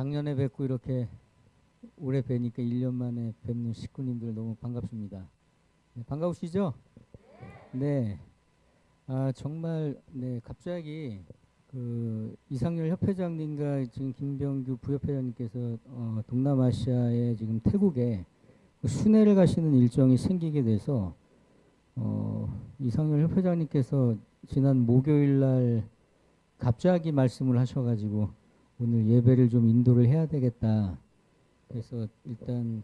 작년에 뵙고 이렇게 올해 뵈니까 1년 만에 뵙는 식구님들 너무 반갑습니다. 네, 반가우시죠? 네. 아 정말 네 갑자기 그 이상열 협회장님과 지금 김병규 부협회장님께서 어, 동남아시아에 지금 태국에 그 순회를 가시는 일정이 생기게 돼서 어, 이상열 협회장님께서 지난 목요일 날 갑자기 말씀을 하셔가지고 오늘 예배를 좀 인도를 해야 되겠다. 그래서 일단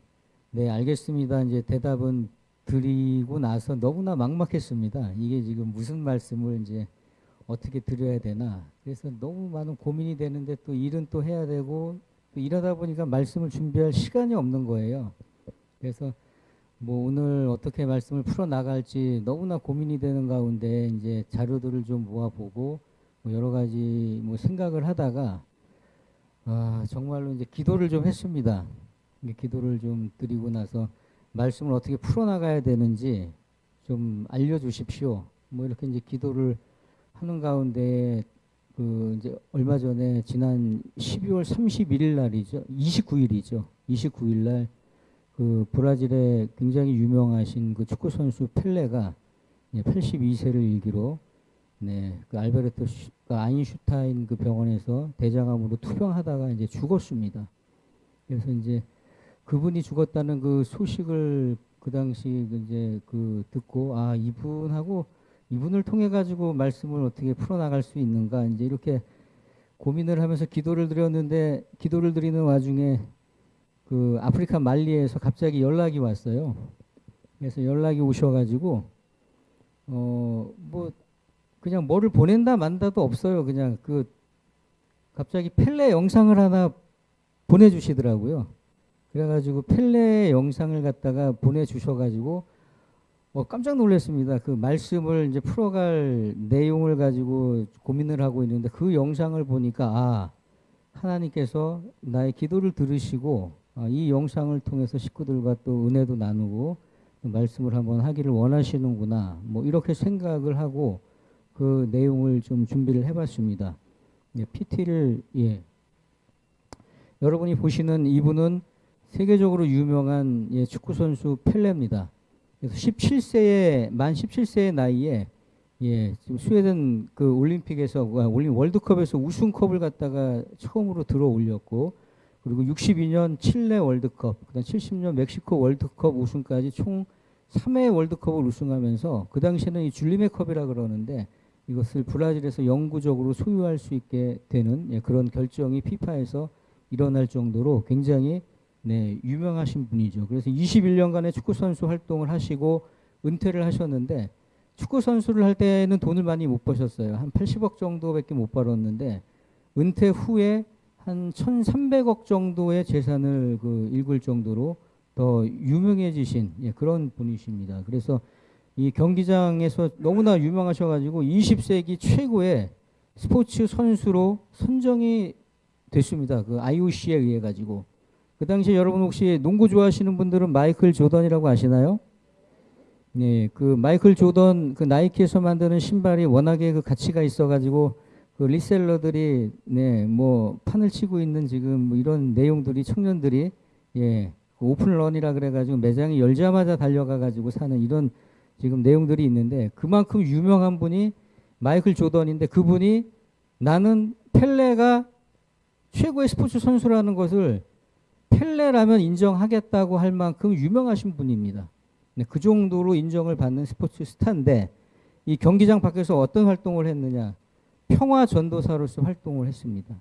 네 알겠습니다. 이제 대답은 드리고 나서 너무나 막막했습니다. 이게 지금 무슨 말씀을 이제 어떻게 드려야 되나. 그래서 너무 많은 고민이 되는데 또 일은 또 해야 되고 또 일하다 보니까 말씀을 준비할 시간이 없는 거예요. 그래서 뭐 오늘 어떻게 말씀을 풀어 나갈지 너무나 고민이 되는 가운데 이제 자료들을 좀 모아보고 뭐 여러 가지 뭐 생각을 하다가 아 정말로 이제 기도를 좀 했습니다. 기도를 좀 드리고 나서 말씀을 어떻게 풀어나가야 되는지 좀 알려주십시오. 뭐 이렇게 이제 기도를 하는 가운데 그 이제 얼마 전에 지난 12월 31일 날이죠. 29일이죠. 29일 날 그 브라질의 굉장히 유명하신 그 축구 선수 펠레가 82세를 일기로 네, 그 알베르토 슈, 그 아인슈타인 그 병원에서 대장암으로 투병하다가 이제 죽었습니다. 그래서 이제 그분이 죽었다는 그 소식을 그 당시 이제 그 듣고 아 이분하고 이분을 통해 가지고 말씀을 어떻게 풀어나갈 수 있는가 이제 이렇게 고민을 하면서 기도를 드렸는데 기도를 드리는 와중에 그 아프리카 말리에서 갑자기 연락이 왔어요. 그래서 연락이 오셔가지고 어뭐 그냥 뭐를 보낸다 만다도 없어요. 그냥 그 갑자기 펠레 영상을 하나 보내주시더라고요. 그래가지고 펠레 영상을 갖다가 보내주셔가지고 어, 깜짝 놀랐습니다. 그 말씀을 이제 풀어갈 내용을 가지고 고민을 하고 있는데 그 영상을 보니까 아 하나님께서 나의 기도를 들으시고 아, 이 영상을 통해서 식구들과 또 은혜도 나누고 말씀을 한번 하기를 원하시는구나 뭐 이렇게 생각을 하고 그 내용을 좀 준비를 해봤습니다. 예, PT를 예. 여러분이 보시는 이분은 세계적으로 유명한 예, 축구 선수 펠레입니다. 그래서 17세의 만 17세의 나이에 예, 지금 스웨덴 그 올림픽에서 아, 올림 월드컵에서 우승컵을 갖다가 처음으로 들어 올렸고 그리고 62년 칠레 월드컵, 그다음 70년 멕시코 월드컵 우승까지 총 3회 월드컵을 우승하면서 그 당시에는 이 줄리메 컵이라 그러는데 이것을 브라질에서 영구적으로 소유할 수 있게 되는 예, 그런 결정이 피파에서 일어날 정도로 굉장히 네, 유명하신 분이죠. 그래서 21년간의 축구 선수 활동을 하시고 은퇴를 하셨는데 축구 선수를 할 때는 돈을 많이 못 버셨어요. 한 80억 정도밖에 못 벌었는데 은퇴 후에 한 1,300억 정도의 재산을 그 읽을 정도로 더 유명해지신 예, 그런 분이십니다. 그래서 이 경기장에서 너무나 유명하셔가지고 20세기 최고의 스포츠 선수로 선정이 됐습니다. 그 IOC에 의해 가지고 그 당시에 여러분 혹시 농구 좋아하시는 분들은 마이클 조던이라고 아시나요? 네, 그 마이클 조던 그 나이키에서 만드는 신발이 워낙에 그 가치가 있어가지고 그 리셀러들이 네 뭐 판을 치고 있는 지금 뭐 이런 내용들이 청년들이 예 그 오픈런이라 그래가지고 매장이 열자마자 달려가가지고 사는 이런 지금 내용들이 있는데 그만큼 유명한 분이 마이클 조던인데 그분이 나는 펠레가 최고의 스포츠 선수라는 것을 펠레라면 인정하겠다고 할 만큼 유명하신 분입니다. 네, 그 정도로 인정을 받는 스포츠 스타인데 이 경기장 밖에서 어떤 활동을 했느냐 평화 전도사로서 활동을 했습니다.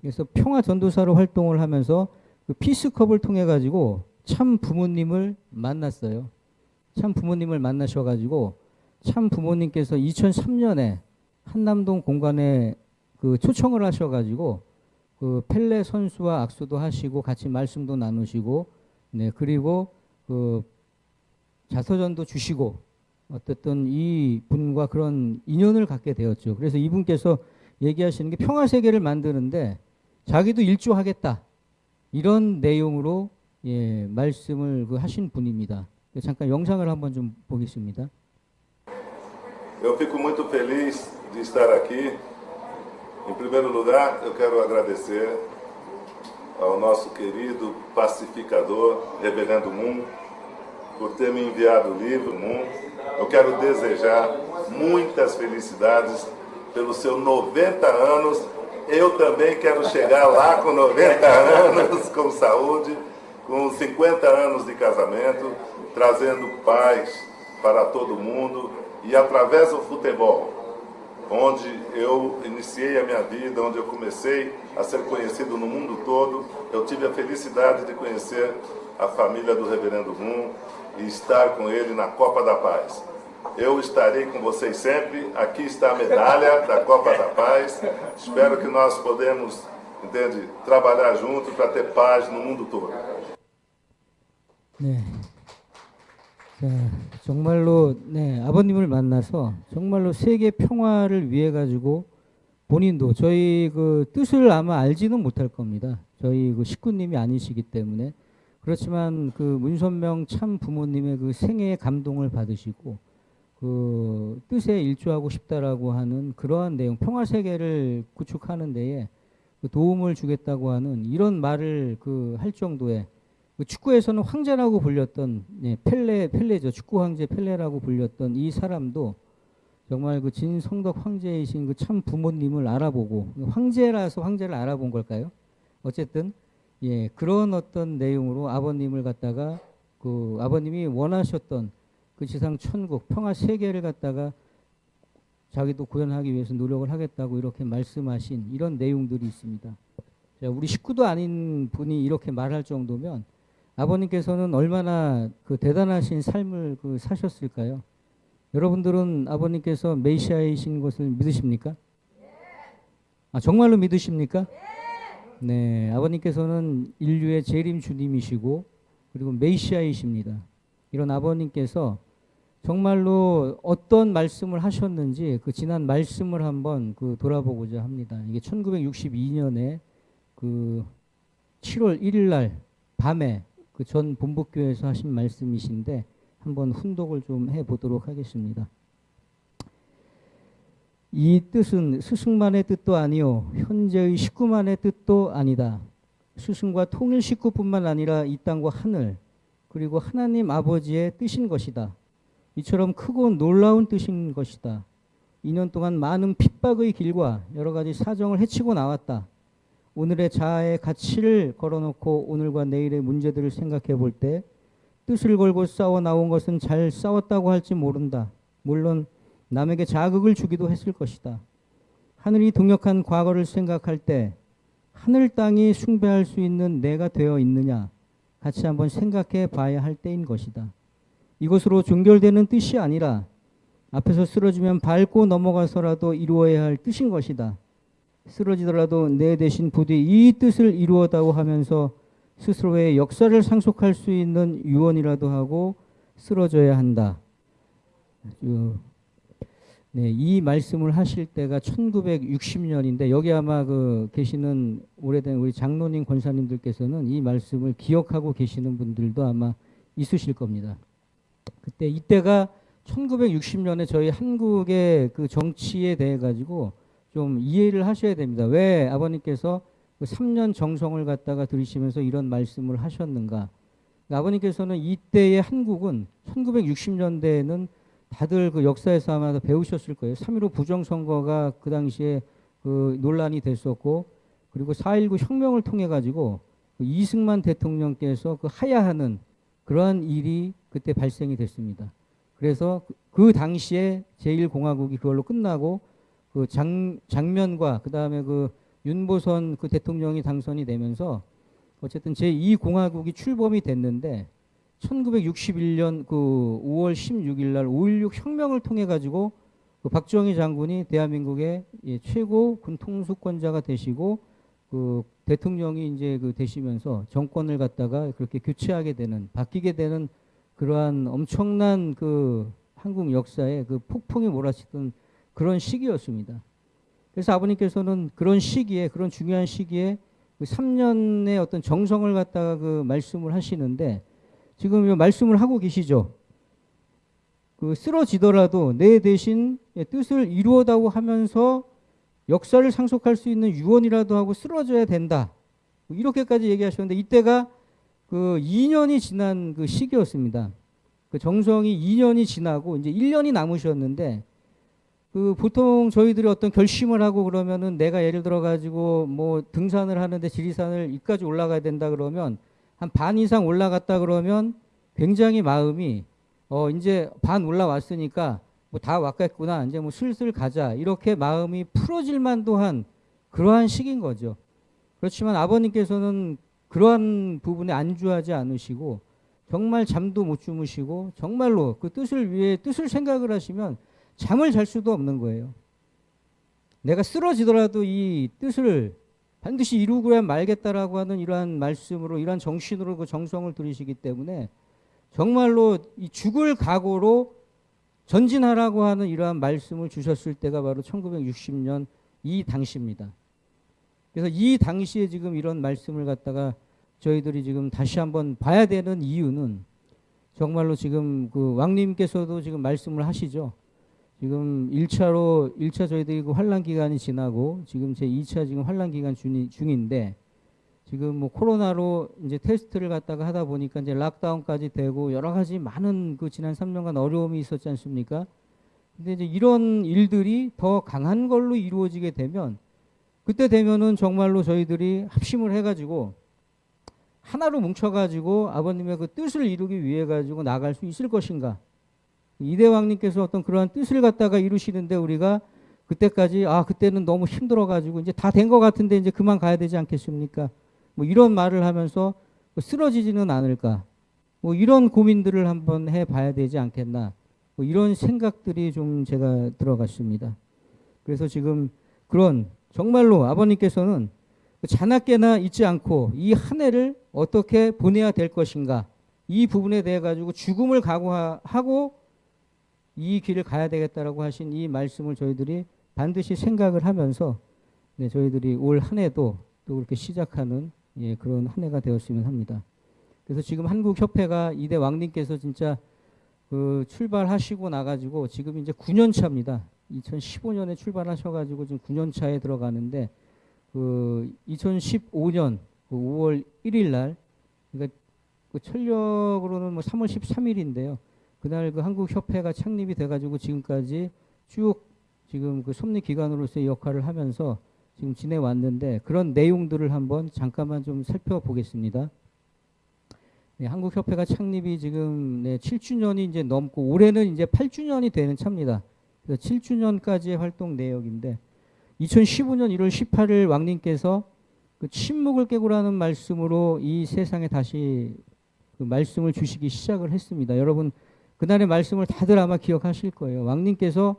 그래서 평화 전도사로 활동을 하면서 그 피스컵을 통해 가지고 참 부모님을 만났어요. 참 부모님을 만나셔가지고 참 부모님께서 2003년에 한남동 공간에 그 초청을 하셔가지고 그 펠레 선수와 악수도 하시고 같이 말씀도 나누시고 네 그리고 그 자서전도 주시고 어쨌든 이 분과 그런 인연을 갖게 되었죠. 그래서 이분께서 얘기하시는 게 평화 세계를 만드는데 자기도 일조하겠다 이런 내용으로 예, 말씀을 그 하신 분입니다. 잠깐 영상을 한번 좀 보겠습니다. Eu fico muito feliz de estar aqui. Em primeiro lugar, eu quero agradecer ao nosso querido pacificador, Reverendo Moon, por ter me enviado o livro Moon. Eu quero desejar muitas felicidades pelos seus 90 anos. Eu também quero chegar lá com 90 anos, com saúde, com 50 anos de casamento, trazendo paz para todo mundo e através do futebol, onde eu iniciei a minha vida, onde eu comecei a ser conhecido no mundo todo, eu tive a felicidade de conhecer a família do Reverendo Moon e estar com ele na Copa da Paz. Eu estarei com vocês sempre. Aqui está a medalha da Copa da Paz. Espero que nós podemos, entende, trabalhar junto para ter paz no mundo todo. 네. 자, 정말로 네, 아버님을 만나서 정말로 세계 평화를 위해 가지고 본인도 저희 그 뜻을 아마 알지는 못할 겁니다. 저희 그 식구님이 아니시기 때문에 그렇지만 그 문선명 참 부모님의 그 생애의 감동을 받으시고 그 뜻에 일조하고 싶다라고 하는 그러한 내용 평화 세계를 구축하는 데에 그 도움을 주겠다고 하는 이런 말을 그 할 정도의 그 축구에서는 황제라고 불렸던 예, 펠레 펠레죠 축구 황제 펠레라고 불렸던 이 사람도 정말 그 진성덕 황제이신 그 참 부모님을 알아보고 황제라서 황제를 알아본 걸까요? 어쨌든 예 그런 어떤 내용으로 아버님을 갖다가 그 아버님이 원하셨던 그 지상 천국 평화 세계를 갖다가 자기도 구현하기 위해서 노력을 하겠다고 이렇게 말씀하신 이런 내용들이 있습니다. 자, 우리 식구도 아닌 분이 이렇게 말할 정도면 아버님께서는 얼마나 그 대단하신 삶을 그 사셨을까요? 여러분들은 아버님께서 메시아이신 것을 믿으십니까? 아, 정말로 믿으십니까? 네, 아버님께서는 인류의 재림 주님이시고 그리고 메시아이십니다. 이런 아버님께서 정말로 어떤 말씀을 하셨는지 그 지난 말씀을 한번 그 돌아보고자 합니다. 이게 1962년에 그 7월 1일 날 밤에 그 전 본부교회에서 하신 말씀이신데 한번 훈독을 좀 해 보도록 하겠습니다. 이 뜻은 스승만의 뜻도 아니요 현재의 식구만의 뜻도 아니다. 스승과 통일 식구뿐만 아니라 이 땅과 하늘 그리고 하나님 아버지의 뜻인 것이다. 이처럼 크고 놀라운 뜻인 것이다. 2년 동안 많은 핍박의 길과 여러 가지 사정을 헤치고 나왔다. 오늘의 자아의 가치를 걸어놓고 오늘과 내일의 문제들을 생각해 볼 때 뜻을 걸고 싸워 나온 것은 잘 싸웠다고 할지 모른다. 물론 남에게 자극을 주기도 했을 것이다. 하늘이 동역한 과거를 생각할 때 하늘 땅이 숭배할 수 있는 내가 되어 있느냐 같이 한번 생각해 봐야 할 때인 것이다. 이것으로 종결되는 뜻이 아니라 앞에서 쓰러지면 밟고 넘어가서라도 이루어야 할 뜻인 것이다. 쓰러지더라도 내 대신 부디 이 뜻을 이루어다고 하면서 스스로의 역사를 상속할 수 있는 유언이라도 하고 쓰러져야 한다. 네, 이 말씀을 하실 때가 1960년인데 여기 아마 그 계시는 오래된 우리 장로님 권사님들께서는 이 말씀을 기억하고 계시는 분들도 아마 있으실 겁니다. 그때 이때가 1960년에 저희 한국의 그 정치에 대해 가지고 좀 이해를 하셔야 됩니다. 왜 아버님께서 그 3년 정성을 갖다가 들이시면서 이런 말씀을 하셨는가? 그러니까 아버님께서는 이때의 한국은 1960년대에는 다들 그 역사에서 아마 배우셨을 거예요. 3.15 부정선거가 그 당시에 그 논란이 됐었고, 그리고 4.19 혁명을 통해 가지고 그 이승만 대통령께서 그 하야하는 그러한 일이 그때 발생이 됐습니다. 그래서 그, 그 당시에 제1공화국이 그걸로 끝나고 그 장, 장면과 그 다음에 그 윤보선 그 대통령이 당선이 되면서 어쨌든 제2공화국이 출범이 됐는데 1961년 그 5월 16일 날 5.16 혁명을 통해 가지고 그 박정희 장군이 대한민국의 예, 최고 군 통수권자가 되시고 그 대통령이 이제 그 되시면서 정권을 갖다가 그렇게 교체하게 되는 바뀌게 되는 그러한 엄청난 그 한국 역사에 그 폭풍이 몰아치던 그런 시기였습니다. 그래서 아버님께서는 그런 시기에 그런 중요한 시기에 그 3년의 어떤 정성을 갖다가 그 말씀을 하시는데 지금 이 말씀을 하고 계시죠. 그 쓰러지더라도 내 대신 뜻을 이루어다고 하면서 역사를 상속할 수 있는 유언이라도 하고 쓰러져야 된다. 뭐 이렇게까지 얘기하셨는데 이때가 그 2년이 지난 그 시기였습니다. 그 정성이 2년이 지나고 이제 1년이 남으셨는데 그 보통 저희들이 어떤 결심을 하고 그러면은 내가 예를 들어 가지고 뭐 등산을 하는데 지리산을 이까지 올라가야 된다 그러면 한 반 이상 올라갔다 그러면 굉장히 마음이 어 이제 반 올라왔으니까 뭐 다 왔겠구나 이제 뭐 슬슬 가자 이렇게 마음이 풀어질 만도 한 그러한 시기인 거죠. 그렇지만 아버님께서는 그러한 부분에 안주하지 않으시고 정말 잠도 못 주무시고 정말로 그 뜻을 위해 뜻을 생각을 하시면 잠을 잘 수도 없는 거예요. 내가 쓰러지더라도 이 뜻을 반드시 이루고야 말겠다라고 하는 이러한 말씀으로 이러한 정신으로 그 정성을 들이시기 때문에 정말로 이 죽을 각오로 전진하라고 하는 이러한 말씀을 주셨을 때가 바로 1960년 이 당시입니다. 그래서 이 당시에 지금 이런 말씀을 갖다가 저희들이 지금 다시 한번 봐야 되는 이유는 정말로 지금 그 왕님께서도 지금 말씀을 하시죠. 지금 1차로 1차 저희들이 그 환란 기간이 지나고 지금 제 2차 지금 환란 기간 중인데 지금 뭐 코로나로 이제 테스트를 갖다가 하다 보니까 이제 락다운까지 되고 여러 가지 많은 그 지난 3년간 어려움이 있었지 않습니까? 근데 이제 이런 일들이 더 강한 걸로 이루어지게 되면 그때 되면은 정말로 저희들이 합심을 해가지고 하나로 뭉쳐가지고 아버님의 그 뜻을 이루기 위해 가지고 나갈 수 있을 것인가? 이대왕님께서 어떤 그러한 뜻을 갖다가 이루시는데 우리가 그때까지 아 그때는 너무 힘들어가지고 이제 다 된 것 같은데 이제 그만 가야 되지 않겠습니까? 뭐 이런 말을 하면서 쓰러지지는 않을까? 뭐 이런 고민들을 한번 해봐야 되지 않겠나? 뭐 이런 생각들이 좀 제가 들어갔습니다. 그래서 지금 그런 정말로 아버님께서는 자나깨나 잊지 않고 이 한 해를 어떻게 보내야 될 것인가 이 부분에 대해 가지고 죽음을 각오하고 이 길을 가야 되겠다라고 하신 이 말씀을 저희들이 반드시 생각을 하면서 네, 저희들이 올 한 해도 또 그렇게 시작하는 예, 그런 한 해가 되었으면 합니다. 그래서 지금 한국 협회가 이대 왕님께서 진짜 그 출발하시고 나가지고 지금 이제 9년 차입니다. 2015년에 출발하셔가지고 지금 9년 차에 들어가는데 그 2015년 그 5월 1일 날 그러니까 그 철력으로는 뭐 3월 13일인데요. 그날 그 한국 협회가 창립이 돼가지고 지금까지 쭉 지금 그 섭리 기관으로서의 역할을 하면서 지금 지내왔는데 그런 내용들을 한번 잠깐만 좀 살펴보겠습니다. 네, 한국협회가 창립이 지금 네, 7주년이 이제 넘고 올해는 이제 8주년이 되는 차입니다. 그래서 7주년까지의 활동 내역인데 2015년 1월 18일 왕님께서 그 침묵을 깨고라는 말씀으로 이 세상에 다시 그 말씀을 주시기 시작을 했습니다. 여러분 그날의 말씀을 다들 아마 기억하실 거예요. 왕님께서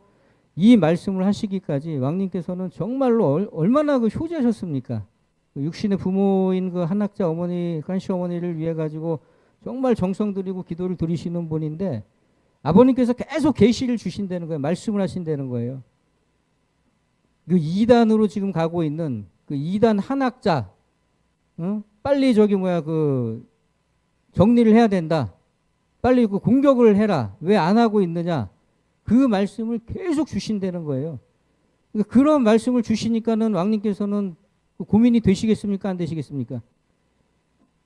이 말씀을 하시기까지 왕님께서는 정말로 얼마나 그 효자셨습니까? 그 육신의 부모인 그 한학자 어머니, 간시 어머니를 위해 가지고 정말 정성 들이고 기도를 드리시는 분인데 아버님께서 계속 계시를 주신다는 거예요. 말씀을 하신다는 거예요. 그 2단으로 지금 가고 있는 그 2단 한학자, 응? 빨리 저기 뭐야 그 정리를 해야 된다. 빨리 그 공격을 해라. 왜 안 하고 있느냐? 그 말씀을 계속 주신다는 거예요. 그러니까 그런 말씀을 주시니까는 왕님께서는 그 고민이 되시겠습니까? 안 되시겠습니까?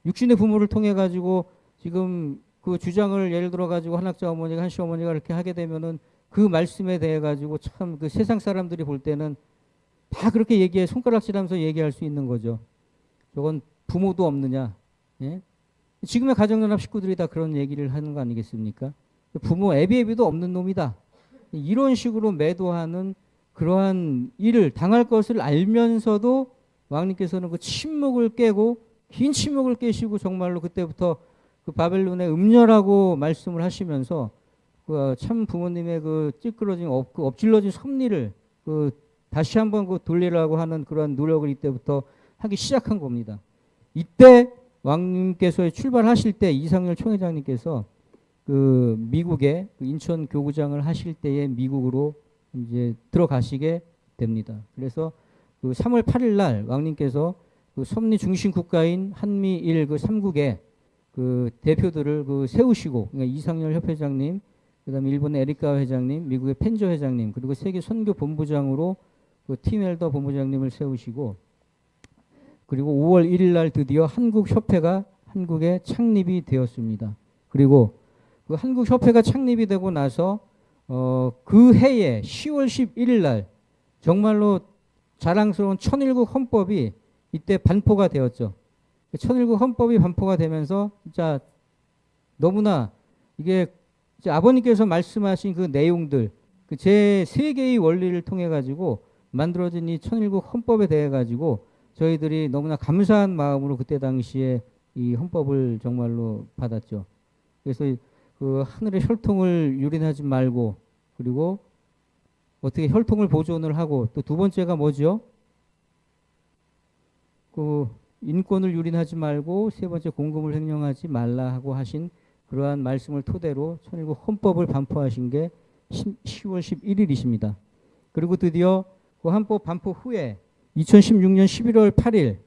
육신의 부모를 통해 가지고 지금 그 주장을 예를 들어 가지고 한학자 어머니가 한시 어머니가 이렇게 하게 되면은 그 말씀에 대해 가지고 참 그 세상 사람들이 볼 때는 다 그렇게 얘기해 손가락질하면서 얘기할 수 있는 거죠. 저건 부모도 없느냐? 예? 지금의 가정연합 식구들이 다 그런 얘기를 하는 거 아니겠습니까? 부모 애비애비도 없는 놈이다. 이런 식으로 매도하는 그러한 일을 당할 것을 알면서도 왕님께서는 그 침묵을 깨고 긴 침묵을 깨시고 정말로 그때부터 그 바벨론의 음녀라고 말씀을 하시면서 그 참 부모님의 그 찌끄러진 엎, 그 엎질러진 섭리를 그 다시 한번 그 돌리라고 하는 그런 노력을 이때부터 하기 시작한 겁니다. 이때 왕님께서 출발하실 때 이상열 총회장님께서 그 미국의 그 인천 교구장을 하실 때에 미국으로 이제 들어가시게 됩니다. 그래서 그 3월 8일 날 왕님께서 그 섭리 중심 국가인 한미일 그 3국의 그 대표들을 그 세우시고 그러니까 이상열 협회장님, 그다음에 일본의 에리카 회장님, 미국의 펜저 회장님, 그리고 세계 선교 본부장으로 그팀 엘더 본부장님을 세우시고 그리고 5월 1일 날 드디어 한국협회가 한국에 창립이 되었습니다. 그리고 그 한국협회가 창립이 되고 나서 어, 그 해에 10월 11일 날 정말로 자랑스러운 천일국 헌법이 이때 반포가 되었죠. 그 천일국 헌법이 반포가 되면서 진짜 너무나 이게 아버님께서 말씀하신 그 내용들 그 제 세 개의 원리를 통해 가지고 만들어진 이 천일국 헌법에 대해 가지고 저희들이 너무나 감사한 마음으로 그때 당시에 이 헌법을 정말로 받았죠. 그래서 이- 그 하늘의 혈통을 유린하지 말고 그리고 어떻게 혈통을 보존을 하고 또 두 번째가 뭐죠? 그 인권을 유린하지 말고 세 번째 공금을 횡령하지 말라 하고 하신 그러한 말씀을 토대로 천일국 헌법을 반포하신 게 10 월 11일이십니다. 그리고 드디어 그 헌법 반포 후에 2016년 11월 8일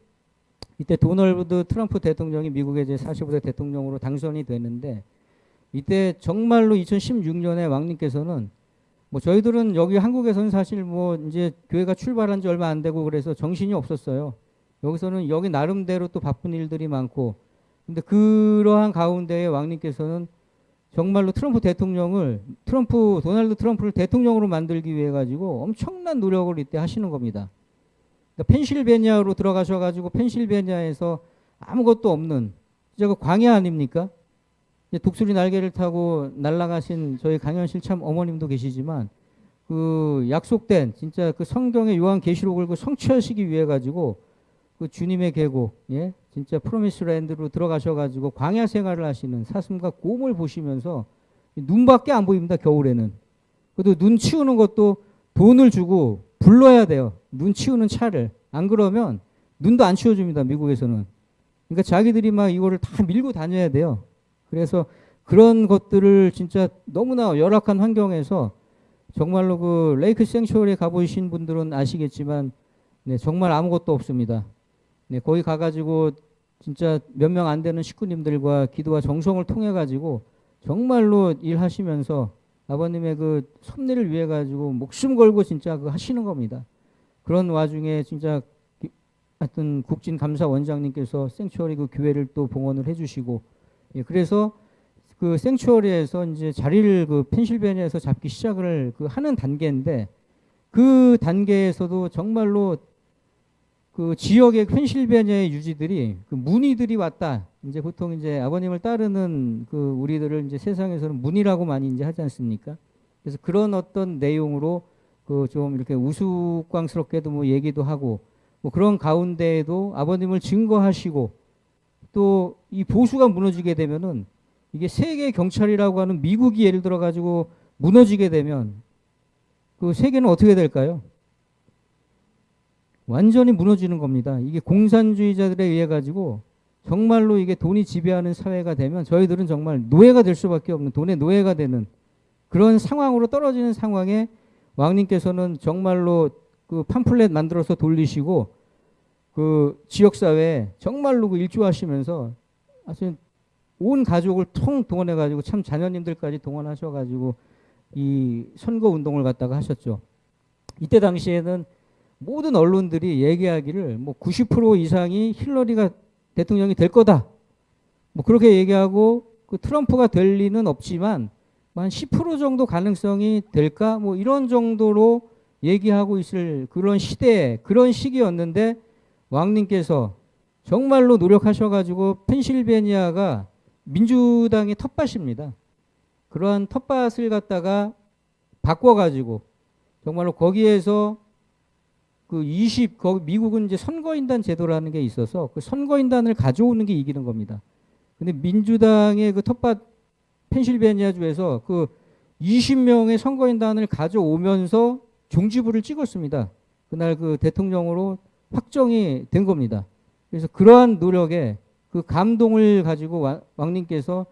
이때 도널드 트럼프 대통령이 미국의 제 45대 대통령으로 당선이 되는데 이때 정말로 2016년에 왕님께서는 뭐 저희들은 여기 한국에서는 사실 뭐 이제 교회가 출발한 지 얼마 안 되고 그래서 정신이 없었어요. 여기서는 여기 나름대로 또 바쁜 일들이 많고 근데 그러한 가운데에 왕님께서는 정말로 트럼프 대통령을 트럼프 도널드 트럼프를 대통령으로 만들기 위해 가지고 엄청난 노력을 이때 하시는 겁니다. 그러니까 펜실베니아로 들어가셔 가지고 펜실베니아에서 아무것도 없는 진짜 그 광야 아닙니까? 독수리 날개를 타고 날아가신 저희 강현실 참 어머님도 계시지만 그 약속된 진짜 그 성경의 요한 계시록을 그 성취하시기 위해 가지고 그 주님의 계곡 예? 진짜 프로미스랜드로 들어가셔 가지고 광야 생활을 하시는 사슴과 곰을 보시면서 눈밖에 안 보입니다 겨울에는. 그래도 눈 치우는 것도 돈을 주고 불러야 돼요 눈 치우는 차를 안 그러면 눈도 안 치워줍니다 미국에서는 그러니까 자기들이 막 이거를 다 밀고 다녀야 돼요 그래서 그런 것들을 진짜 너무나 열악한 환경에서 정말로 그 레이크 생츄어리에 가보신 분들은 아시겠지만 네, 정말 아무것도 없습니다. 네, 거기 가가지고 진짜 몇 명 안 되는 식구님들과 기도와 정성을 통해 가지고 정말로 일하시면서 아버님의 그 섭리를 위해 가지고 목숨 걸고 진짜 그 하시는 겁니다. 그런 와중에 진짜 기- 하여튼 국진 감사 원장님께서 생츄어리 그 교회를 또 봉헌을 해주시고 예, 그래서 그 생츄어리에서 이제 자리를 그 펜실베니아에서 잡기 시작을 그 하는 단계인데 그 단계에서도 정말로 그 지역의 펜실베니아의 유지들이 그 문의들이 왔다. 이제 보통 이제 아버님을 따르는 그 우리들을 이제 세상에서는 문의라고 많이 이제 하지 않습니까? 그래서 그런 어떤 내용으로 그 좀 이렇게 우스꽝스럽게도 뭐 얘기도 하고 뭐 그런 가운데에도 아버님을 증거하시고 또 이 보수가 무너지게 되면은 이게 세계 경찰이라고 하는 미국이 예를 들어 가지고 무너지게 되면 그 세계는 어떻게 될까요? 완전히 무너지는 겁니다. 이게 공산주의자들에 의해 가지고 정말로 이게 돈이 지배하는 사회가 되면 저희들은 정말 노예가 될 수밖에 없는 돈의 노예가 되는 그런 상황으로 떨어지는 상황에 왕님께서는 정말로 그 팜플렛 만들어서 돌리시고 그 지역 사회에 정말로 그 일조하시면서 사실 온 가족을 통 동원해 가지고 참 자녀님들까지 동원하셔 가지고 이 선거 운동을 갖다가 하셨죠. 이때 당시에는 모든 언론들이 얘기하기를 뭐 90% 이상이 힐러리가 대통령이 될 거다. 뭐 그렇게 얘기하고 그 트럼프가 될 리는 없지만 한10% 정도 가능성이 될까? 뭐 이런 정도로 얘기하고 있을 그런 시대, 그런 시기였는데 왕님께서 정말로 노력하셔가지고 펜실베니아가 민주당의 텃밭입니다. 그러한 텃밭을 갖다가 바꿔가지고 정말로 거기에서 그 20, 거기 미국은 이제 선거인단 제도라는 게 있어서 그 선거인단을 가져오는 게 이기는 겁니다. 근데 민주당의 그 텃밭 펜실베니아주에서 그 20명의 선거인단을 가져오면서 종지부를 찍었습니다. 그날 그 대통령으로 확정이 된 겁니다. 그래서 그러한 노력에 그 감동을 가지고 와- 왕님께서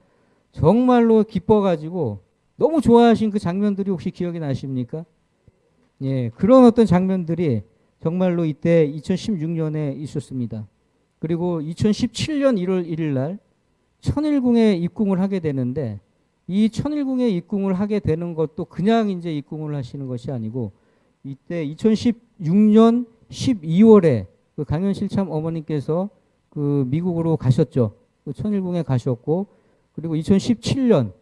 정말로 기뻐가지고 너무 좋아하신 그 장면들이 혹시 기억이 나십니까? 예, 그런 어떤 장면들이 정말로 이때 2016년에 있었습니다. 그리고 2017년 1월 1일 날 천일궁에 입궁을 하게 되는데 이 천일궁에 입궁을 하게 되는 것도 그냥 이제 입궁을 하시는 것이 아니고 이때 2016년 12월에 그 강현실 참 어머니께서 그 미국으로 가셨죠. 그 천일궁에 가셨고 그리고 2017년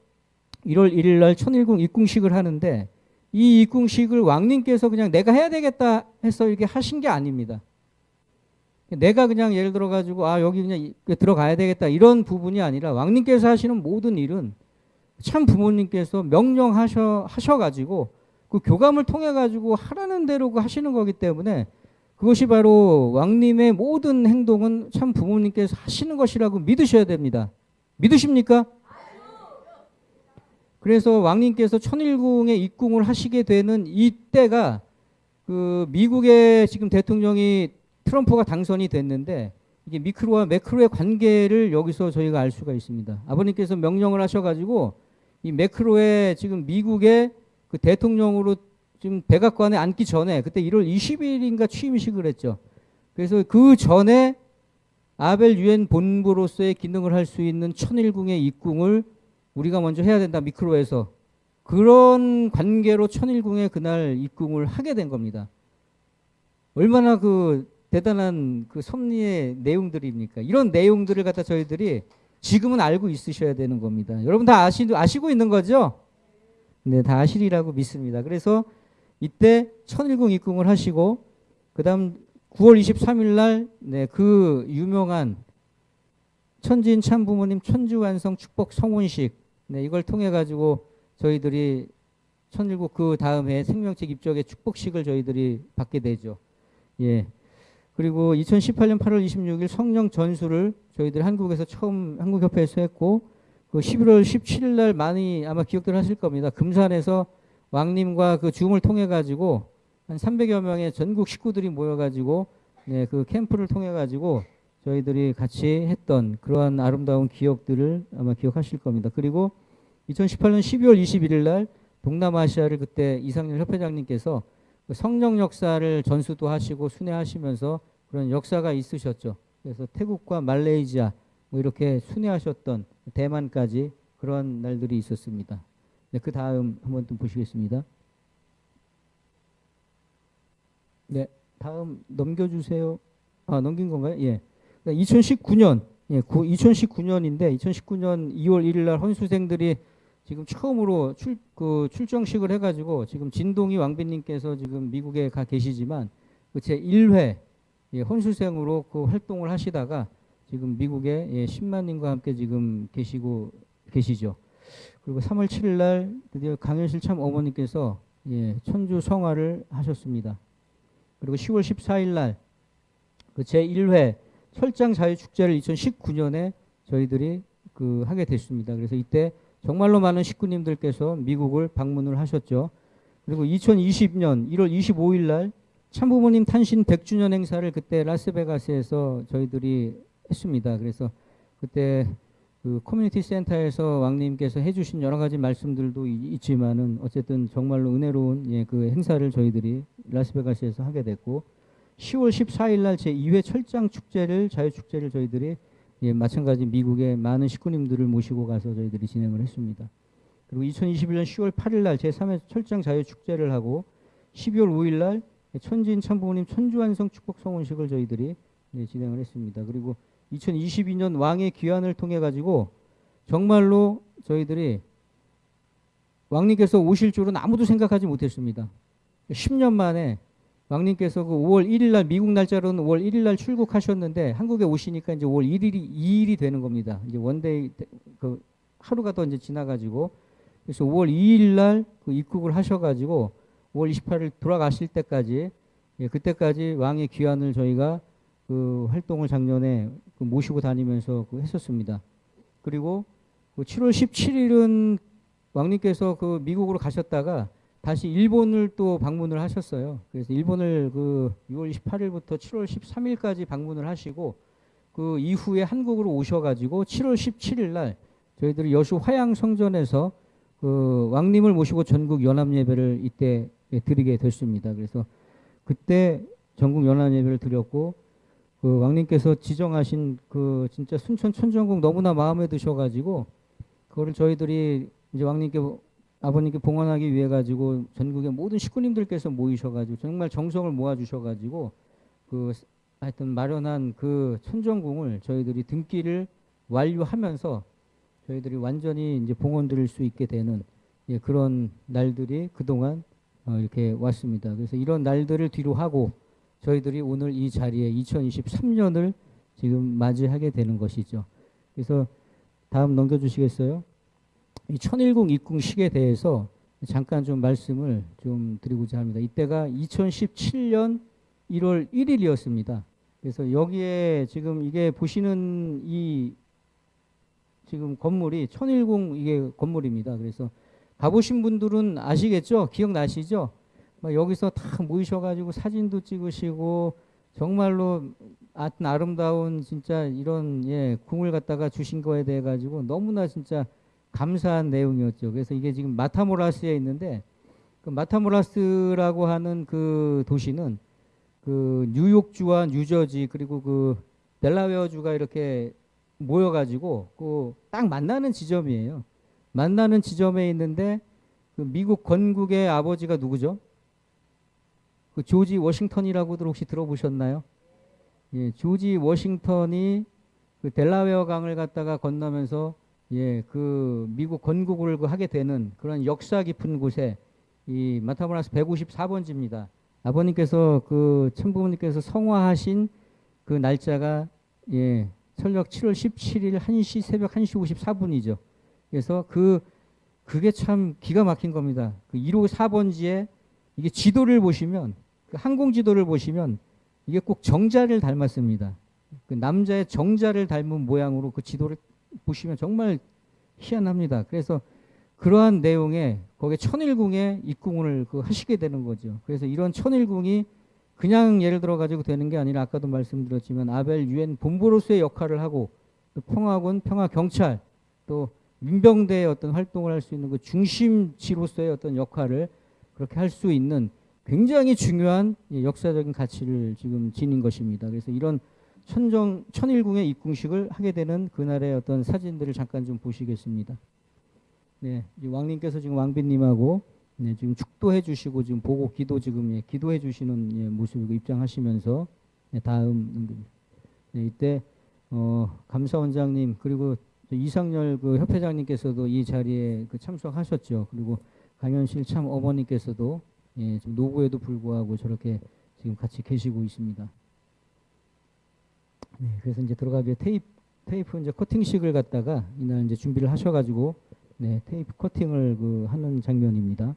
1월 1일 날 천일궁 입궁식을 하는데 이 입궁식을 왕님께서 그냥 내가 해야 되겠다 해서 이렇게 하신 게 아닙니다. 내가 그냥 예를 들어 가지고 아 여기 그냥 이- 들어가야 되겠다 이런 부분이 아니라 왕님께서 하시는 모든 일은 참 부모님께서 명령하셔 하셔 가지고 그 교감을 통해 가지고 하라는 대로 그 하시는 거기 때문에 그것이 바로 왕님의 모든 행동은 참 부모님께서 하시는 것이라고 믿으셔야 됩니다. 믿으십니까? 그래서 왕님께서 천일궁에 입궁을 하시게 되는 이때가 그 미국의 지금 대통령이 트럼프가 당선이 됐는데 이게 미크로와 매크로의 관계를 여기서 저희가 알 수가 있습니다. 아버님께서 명령을 하셔가지고 이 매크로의 지금 미국의 그 대통령으로 지금 백악관에 앉기 전에 그때 1월 20일인가 취임식을 했죠. 그래서 그 전에 아벨 유엔 본부로서의 기능을 할 수 있는 천일궁의 입궁을 우리가 먼저 해야 된다 미크로에서 그런 관계로 천일궁에 그날 입궁을 하게 된 겁니다. 얼마나 그 대단한 그 섭리의 내용들입니까? 이런 내용들을 갖다 저희들이 지금은 알고 있으셔야 되는 겁니다. 여러분 다 아시, 아시고 있는 거죠? 네, 다 아시리라고 믿습니다. 그래서 이때 천일궁 입궁을 하시고 그 다음 9월 23일 날 네, 그 유명한 천진 참부모님 천주완성 축복 성혼식 네, 이걸 통해 가지고 저희들이 천일국 그 다음에 생명책 입적의 축복식을 저희들이 받게 되죠. 예. 그리고 2018년 8월 26일 성령 전수를 저희들 한국에서 처음 한국협회에서 했고 그 11월 17일 날 많이 아마 기억들 하실 겁니다. 금산에서 왕님과 그 줌을 통해 가지고 한 300여 명의 전국 식구들이 모여 가지고 네, 그 캠프를 통해 가지고 저희들이 같이 했던 그러한 아름다운 기억들을 아마 기억하실 겁니다. 그리고 2018년 12월 21일 날 동남아시아를 그때 이상열 협회장님께서 그 성령 역사를 전수도 하시고 순회하시면서 그런 역사가 있으셨죠. 그래서 태국과 말레이시아 뭐 이렇게 순회하셨던 대만까지 그런 날들이 있었습니다. 네, 그 다음 한번 또 보시겠습니다. 네, 다음 넘겨주세요. 아 넘긴 건가요? 예. 2019년, 예, 2019년인데 2019년 2월 1일 날 헌수생들이 지금 처음으로 출, 그 출정식을 해가지고 지금 진동희 왕비님께서 지금 미국에 가 계시지만 그 제 1회 예, 헌수생으로 그 활동을 하시다가 지금 미국에 예, 10만님과 함께 지금 계시고 계시죠. 그리고 3월 7일 날 드디어 강현실 참 어머니께서 예, 천주 성화를 하셨습니다. 그리고 10월 14일 날 그 제 1회 철장 자유 축제를 2019년에 저희들이 그 하게 됐습니다. 그래서 이때 정말로 많은 식구님들께서 미국을 방문을 하셨죠. 그리고 2020년 1월 25일 날 참부모님 탄신 100주년 행사를 그때 라스베가스에서 저희들이 했습니다. 그래서 그때 그 커뮤니티 센터에서 왕님께서 해주신 여러 가지 말씀들도 이- 있지만은 어쨌든 정말로 은혜로운 예, 그 행사를 저희들이 라스베가스에서 하게 됐고 10월 14일 날 제 2회 철장 축제를 자유 축제를 저희들이 예, 마찬가지 미국의 많은 식구님들을 모시고 가서 저희들이 진행을 했습니다. 그리고 2021년 10월 8일 날 제3회 철장 자유 축제를 하고 12월 5일 날 천진 참부모님 천주완성 축복 성원식을 저희들이 예, 진행을 했습니다. 그리고 2022년 왕의 귀환을 통해 가지고 정말로 저희들이 왕님께서 오실 줄은 아무도 생각하지 못했습니다. 10년 만에 왕님께서 그 5월 1일 날 미국 날짜로는 5월 1일 날 출국하셨는데 한국에 오시니까 이제 5월 1일이 2일이 되는 겁니다. 이제 one day 때- 그 하루가 더 이제 지나가지고 그래서 5월 2일 날 그 입국을 하셔가지고 5월 28일 돌아가실 때까지 예, 그때까지 왕의 귀환을 저희가 그 활동을 작년에 그 모시고 다니면서 그 했었습니다. 그리고 그 7월 17일은 왕님께서 그 미국으로 가셨다가 다시 일본을 또 방문을 하셨어요. 그래서 일본을 그 6월 28일부터 7월 13일까지 방문을 하시고 그 이후에 한국으로 오셔가지고 7월 17일 날 저희들이 여수 화양 성전에서 그 왕님을 모시고 전국 연합 예배를 이때 드리게 됐습니다. 그래서 그때 전국 연합 예배를 드렸고 그 왕님께서 지정하신 그 진짜 순천 천정궁 너무나 마음에 드셔가지고 그거를 저희들이 이제 왕님께 아버님께 봉헌하기 위해 가지고 전국의 모든 식구님들께서 모이셔가지고 정말 정성을 모아 주셔가지고 그 하여튼 마련한 그 천정궁을 저희들이 등기를 완료하면서 저희들이 완전히 이제 봉헌 드릴 수 있게 되는 예, 그런 날들이 그동안 어, 이렇게 왔습니다. 그래서 이런 날들을 뒤로 하고 저희들이 오늘 이 자리에 2023년을 지금 맞이하게 되는 것이죠. 그래서 다음 넘겨주시겠어요? 이 천일궁 입궁식에 대해서 잠깐 좀 말씀을 좀 드리고자 합니다. 이때가 2017년 1월 1일이었습니다. 그래서 여기에 지금 이게 보시는 이 지금 건물이 천일궁 이게 건물입니다. 그래서 가보신 분들은 아시겠죠? 기억나시죠? 막 여기서 다 모이셔가지고 사진도 찍으시고 정말로 아름다운 진짜 이런 예 궁을 갖다가 주신 거에 대해 가지고 너무나 진짜 감사한 내용이었죠. 그래서 이게 지금 마타모라스에 있는데 그 마타모라스라고 하는 그 도시는 그 뉴욕주와 뉴저지 그리고 그 델라웨어주가 이렇게 모여가지고 그 딱 만나는 지점이에요. 만나는 지점에 있는데 그 미국 건국의 아버지가 누구죠? 그 조지 워싱턴이라고들 혹시 들어보셨나요? 예, 조지 워싱턴이 그 델라웨어 강을 갖다가 건너면서 예, 그 미국 건국을 그 하게 되는 그런 역사 깊은 곳에 이 마타모라스 154번지입니다. 아버님께서 그 천부모님께서 성화하신 그 날짜가 예, 철력 7월 17일 1시 새벽 1시 54분이죠. 그래서 그 그게 참 기가 막힌 겁니다. 그 1호 4번지에 이게 지도를 보시면 그 항공 지도를 보시면 이게 꼭 정자를 닮았습니다. 그 남자의 정자를 닮은 모양으로 그 지도를 보시면 정말 희한합니다. 그래서 그러한 내용에 거기에 천일궁에 입궁을 그 하시게 되는 거죠. 그래서 이런 천일궁이 그냥 예를 들어 가지고 되는 게 아니라 아까도 말씀드렸지만 아벨 유엔 본부로서의 역할을 하고 또 평화군, 평화 경찰 또 민병대의 어떤 활동을 할 수 있는 그 중심지로서의 어떤 역할을 그렇게 할 수 있는 굉장히 중요한 예, 역사적인 가치를 지금 지닌 것입니다. 그래서 이런 천정 천일궁의 입궁식을 하게 되는 그날의 어떤 사진들을 잠깐 좀 보시겠습니다. 네, 왕님께서 지금 왕비님하고 네, 지금 축도해 주시고 지금 보고 기도 지금 예, 기도해 주시는 예, 모습이고 입장하시면서 네, 다음 네, 이때 어, 감사원장님 그리고 이상열 그 협회장님께서도 이 자리에 그 참석하셨죠. 그리고 강현실 참 어머니께서도 예, 노고에도 불구하고 저렇게 지금 같이 계시고 있습니다. 네, 그래서 이제 들어가기 테이프 테이프 이제 커팅식을 갖다가 이날 이제 준비를 하셔가지고 네, 테이프 커팅을 그 하는 장면입니다.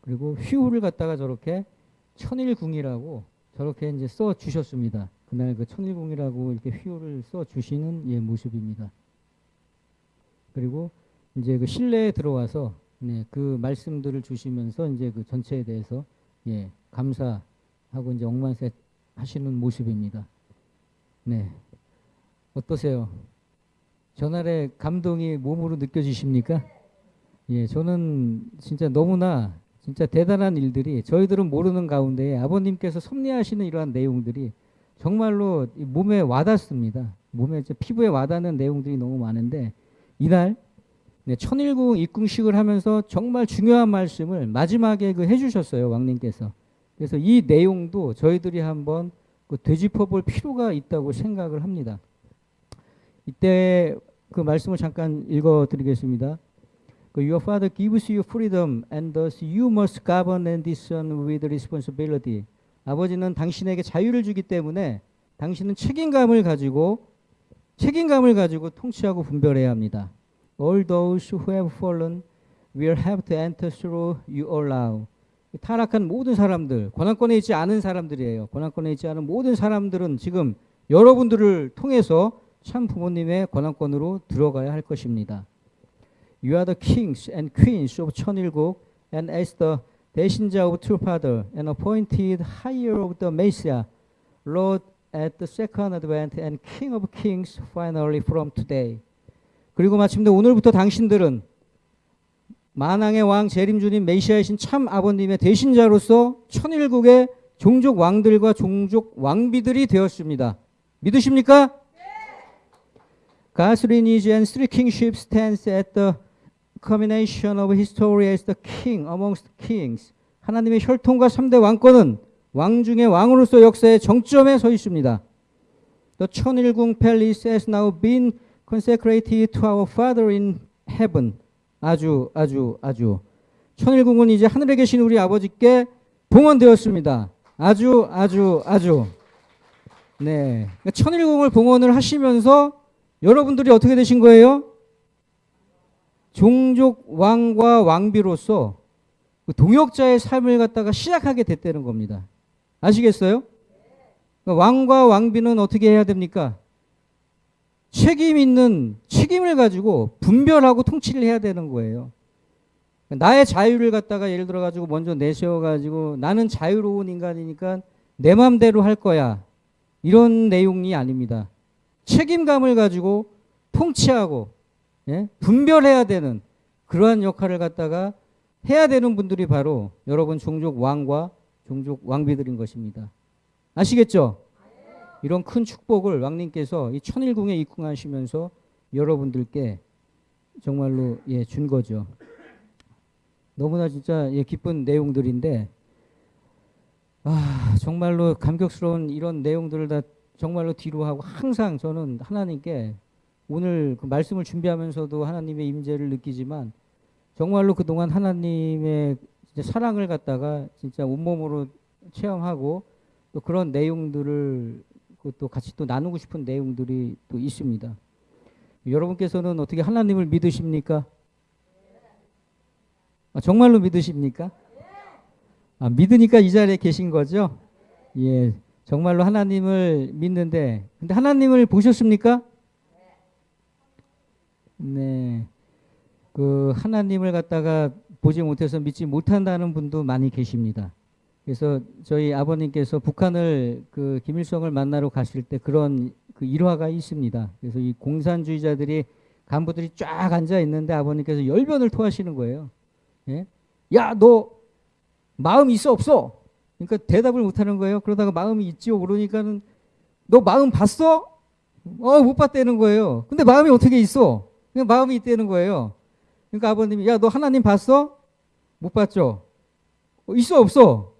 그리고 휘호를 갖다가 저렇게 천일궁이라고 저렇게 이제 써 주셨습니다. 그날 그 천일궁이라고 이렇게 휘호를 써 주시는 예, 모습입니다. 그리고 이제 그 실내에 들어와서 네, 그 말씀들을 주시면서 이제 그 전체에 대해서 예, 감사하고 이제 억만세 하시는 모습입니다. 네. 어떠세요? 전날의 감동이 몸으로 느껴지십니까? 예, 저는 진짜 너무나 진짜 대단한 일들이 저희들은 모르는 가운데 아버님께서 섭리하시는 이러한 내용들이 정말로 몸에 와닿습니다. 몸에 피부에 와닿는 내용들이 너무 많은데 이날 네, 천일궁 입궁식을 하면서 정말 중요한 말씀을 마지막에 그 해주셨어요 왕님께서. 그래서 이 내용도 저희들이 한번 그 되짚어볼 필요가 있다고 생각을 합니다. 이때 그 말씀을 잠깐 읽어드리겠습니다. 그 Your Father gives you freedom, and thus you must govern and discern with responsibility. 아버지는 당신에게 자유를 주기 때문에 당신은 책임감을 가지고 책임감을 가지고 통치하고 분별해야 합니다. All those who have fallen will have to enter through you allow. 타락한 모든 사람들, 권한권에 있지 않은 사람들이에요. 권한권에 있지 않은 모든 사람들은 지금 여러분들을 통해서 참 부모님의 권한권으로 들어가야 할 것입니다. You are the kings and queens of 천일국 and as the 대신자 of true father and appointed higher of the Messiah, Lord at the second advent and King of kings finally from today. 그리고 마침내 오늘부터 당신들은 만왕의 왕 재림주님 메시아이신 참 아버님의 대신자로서 천일국의 종족 왕들과 종족 왕비들이 되었습니다. 믿으십니까? Kingship stands at the combination of history as the king amongst kings. 하나님의 혈통과 3대 왕권은 왕 중의 왕으로서 역사의 정점에 서 있습니다. The 천일궁 Palace has now been consecrated to our Father in heaven. 아주 아주 아주 천일궁은 이제 하늘에 계신 우리 아버지께 봉헌되었습니다. 아주 아주 아주 네 그러니까 천일궁을 봉헌을 하시면서 여러분들이 어떻게 되신 거예요? 종족 왕과 왕비로서 그 동역자의 삶을 갖다가 시작하게 됐다는 겁니다. 아시겠어요? 그러니까 왕과 왕비는 어떻게 해야 됩니까? 책임 있는 책임을 가지고 분별하고 통치를 해야 되는 거예요. 나의 자유를 갖다가 예를 들어 가지고 먼저 내세워 가지고 나는 자유로운 인간이니까 내 마음대로 할 거야. 이런 내용이 아닙니다. 책임감을 가지고 통치하고 예? 분별해야 되는 그러한 역할을 갖다가 해야 되는 분들이 바로 여러분 종족 왕과 종족 왕비들인 것입니다. 아시겠죠? 이런 큰 축복을 왕님께서 이 천일궁에 입궁하시면서 여러분들께 정말로 예, 준 거죠. 너무나 진짜 예, 기쁜 내용들인데 아 정말로 감격스러운 이런 내용들을 다 정말로 뒤로 하고 항상 저는 하나님께 오늘 그 말씀을 준비하면서도 하나님의 임재를 느끼지만 정말로 그동안 하나님의 사랑을 갖다가 진짜 온몸으로 체험하고 또 그런 내용들을 그또 같이 또 나누고 싶은 내용들이 또 있습니다. 여러분께서는 어떻게 하나님을 믿으십니까? 아, 정말로 믿으십니까? 아, 믿으니까 이 자리에 계신 거죠? 예, 정말로 하나님을 믿는데, 근데 하나님을 보셨습니까? 네, 그 하나님을 갖다가 보지 못해서 믿지 못한다는 분도 많이 계십니다. 그래서 저희 아버님께서 북한을 그 김일성을 만나러 가실 때 그런 그 일화가 있습니다. 그래서 이 공산주의자들이 간부들이 쫙 앉아 있는데 아버님께서 열변을 토하시는 거예요. 예? 야, 너 마음 있어 없어? 그러니까 대답을 못 하는 거예요. 그러다가 마음이 있지요. 그러니까는 너 마음 봤어? 어, 못 봤다는 거예요. 근데 마음이 어떻게 있어? 그냥 마음이 있다는 거예요. 그러니까 아버님이 야, 너 하나님 봤어? 못 봤죠? 어, 있어 없어?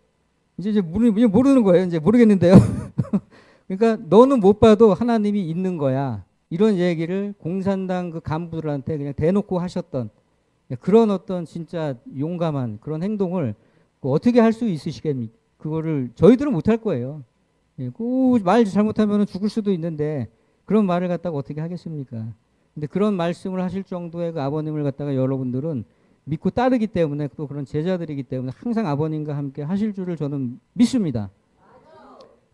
이제 이제 모르, 이제 모르는 거예요. 이제 모르겠는데요. 그러니까 너는 못 봐도 하나님이 있는 거야. 이런 얘기를 공산당 그 간부들한테 그냥 대놓고 하셨던 그런 어떤 진짜 용감한 그런 행동을 그 어떻게 할 수 있으시겠습니까? 그거를 저희들은 못 할 거예요. 예, 그말 잘못하면 죽을 수도 있는데 그런 말을 갖다가 어떻게 하겠습니까? 근데 그런 말씀을 하실 정도의 그 아버님을 갖다가 여러분들은 믿고 따르기 때문에 또 그런 제자들이기 때문에 항상 아버님과 함께 하실 줄을 저는 믿습니다.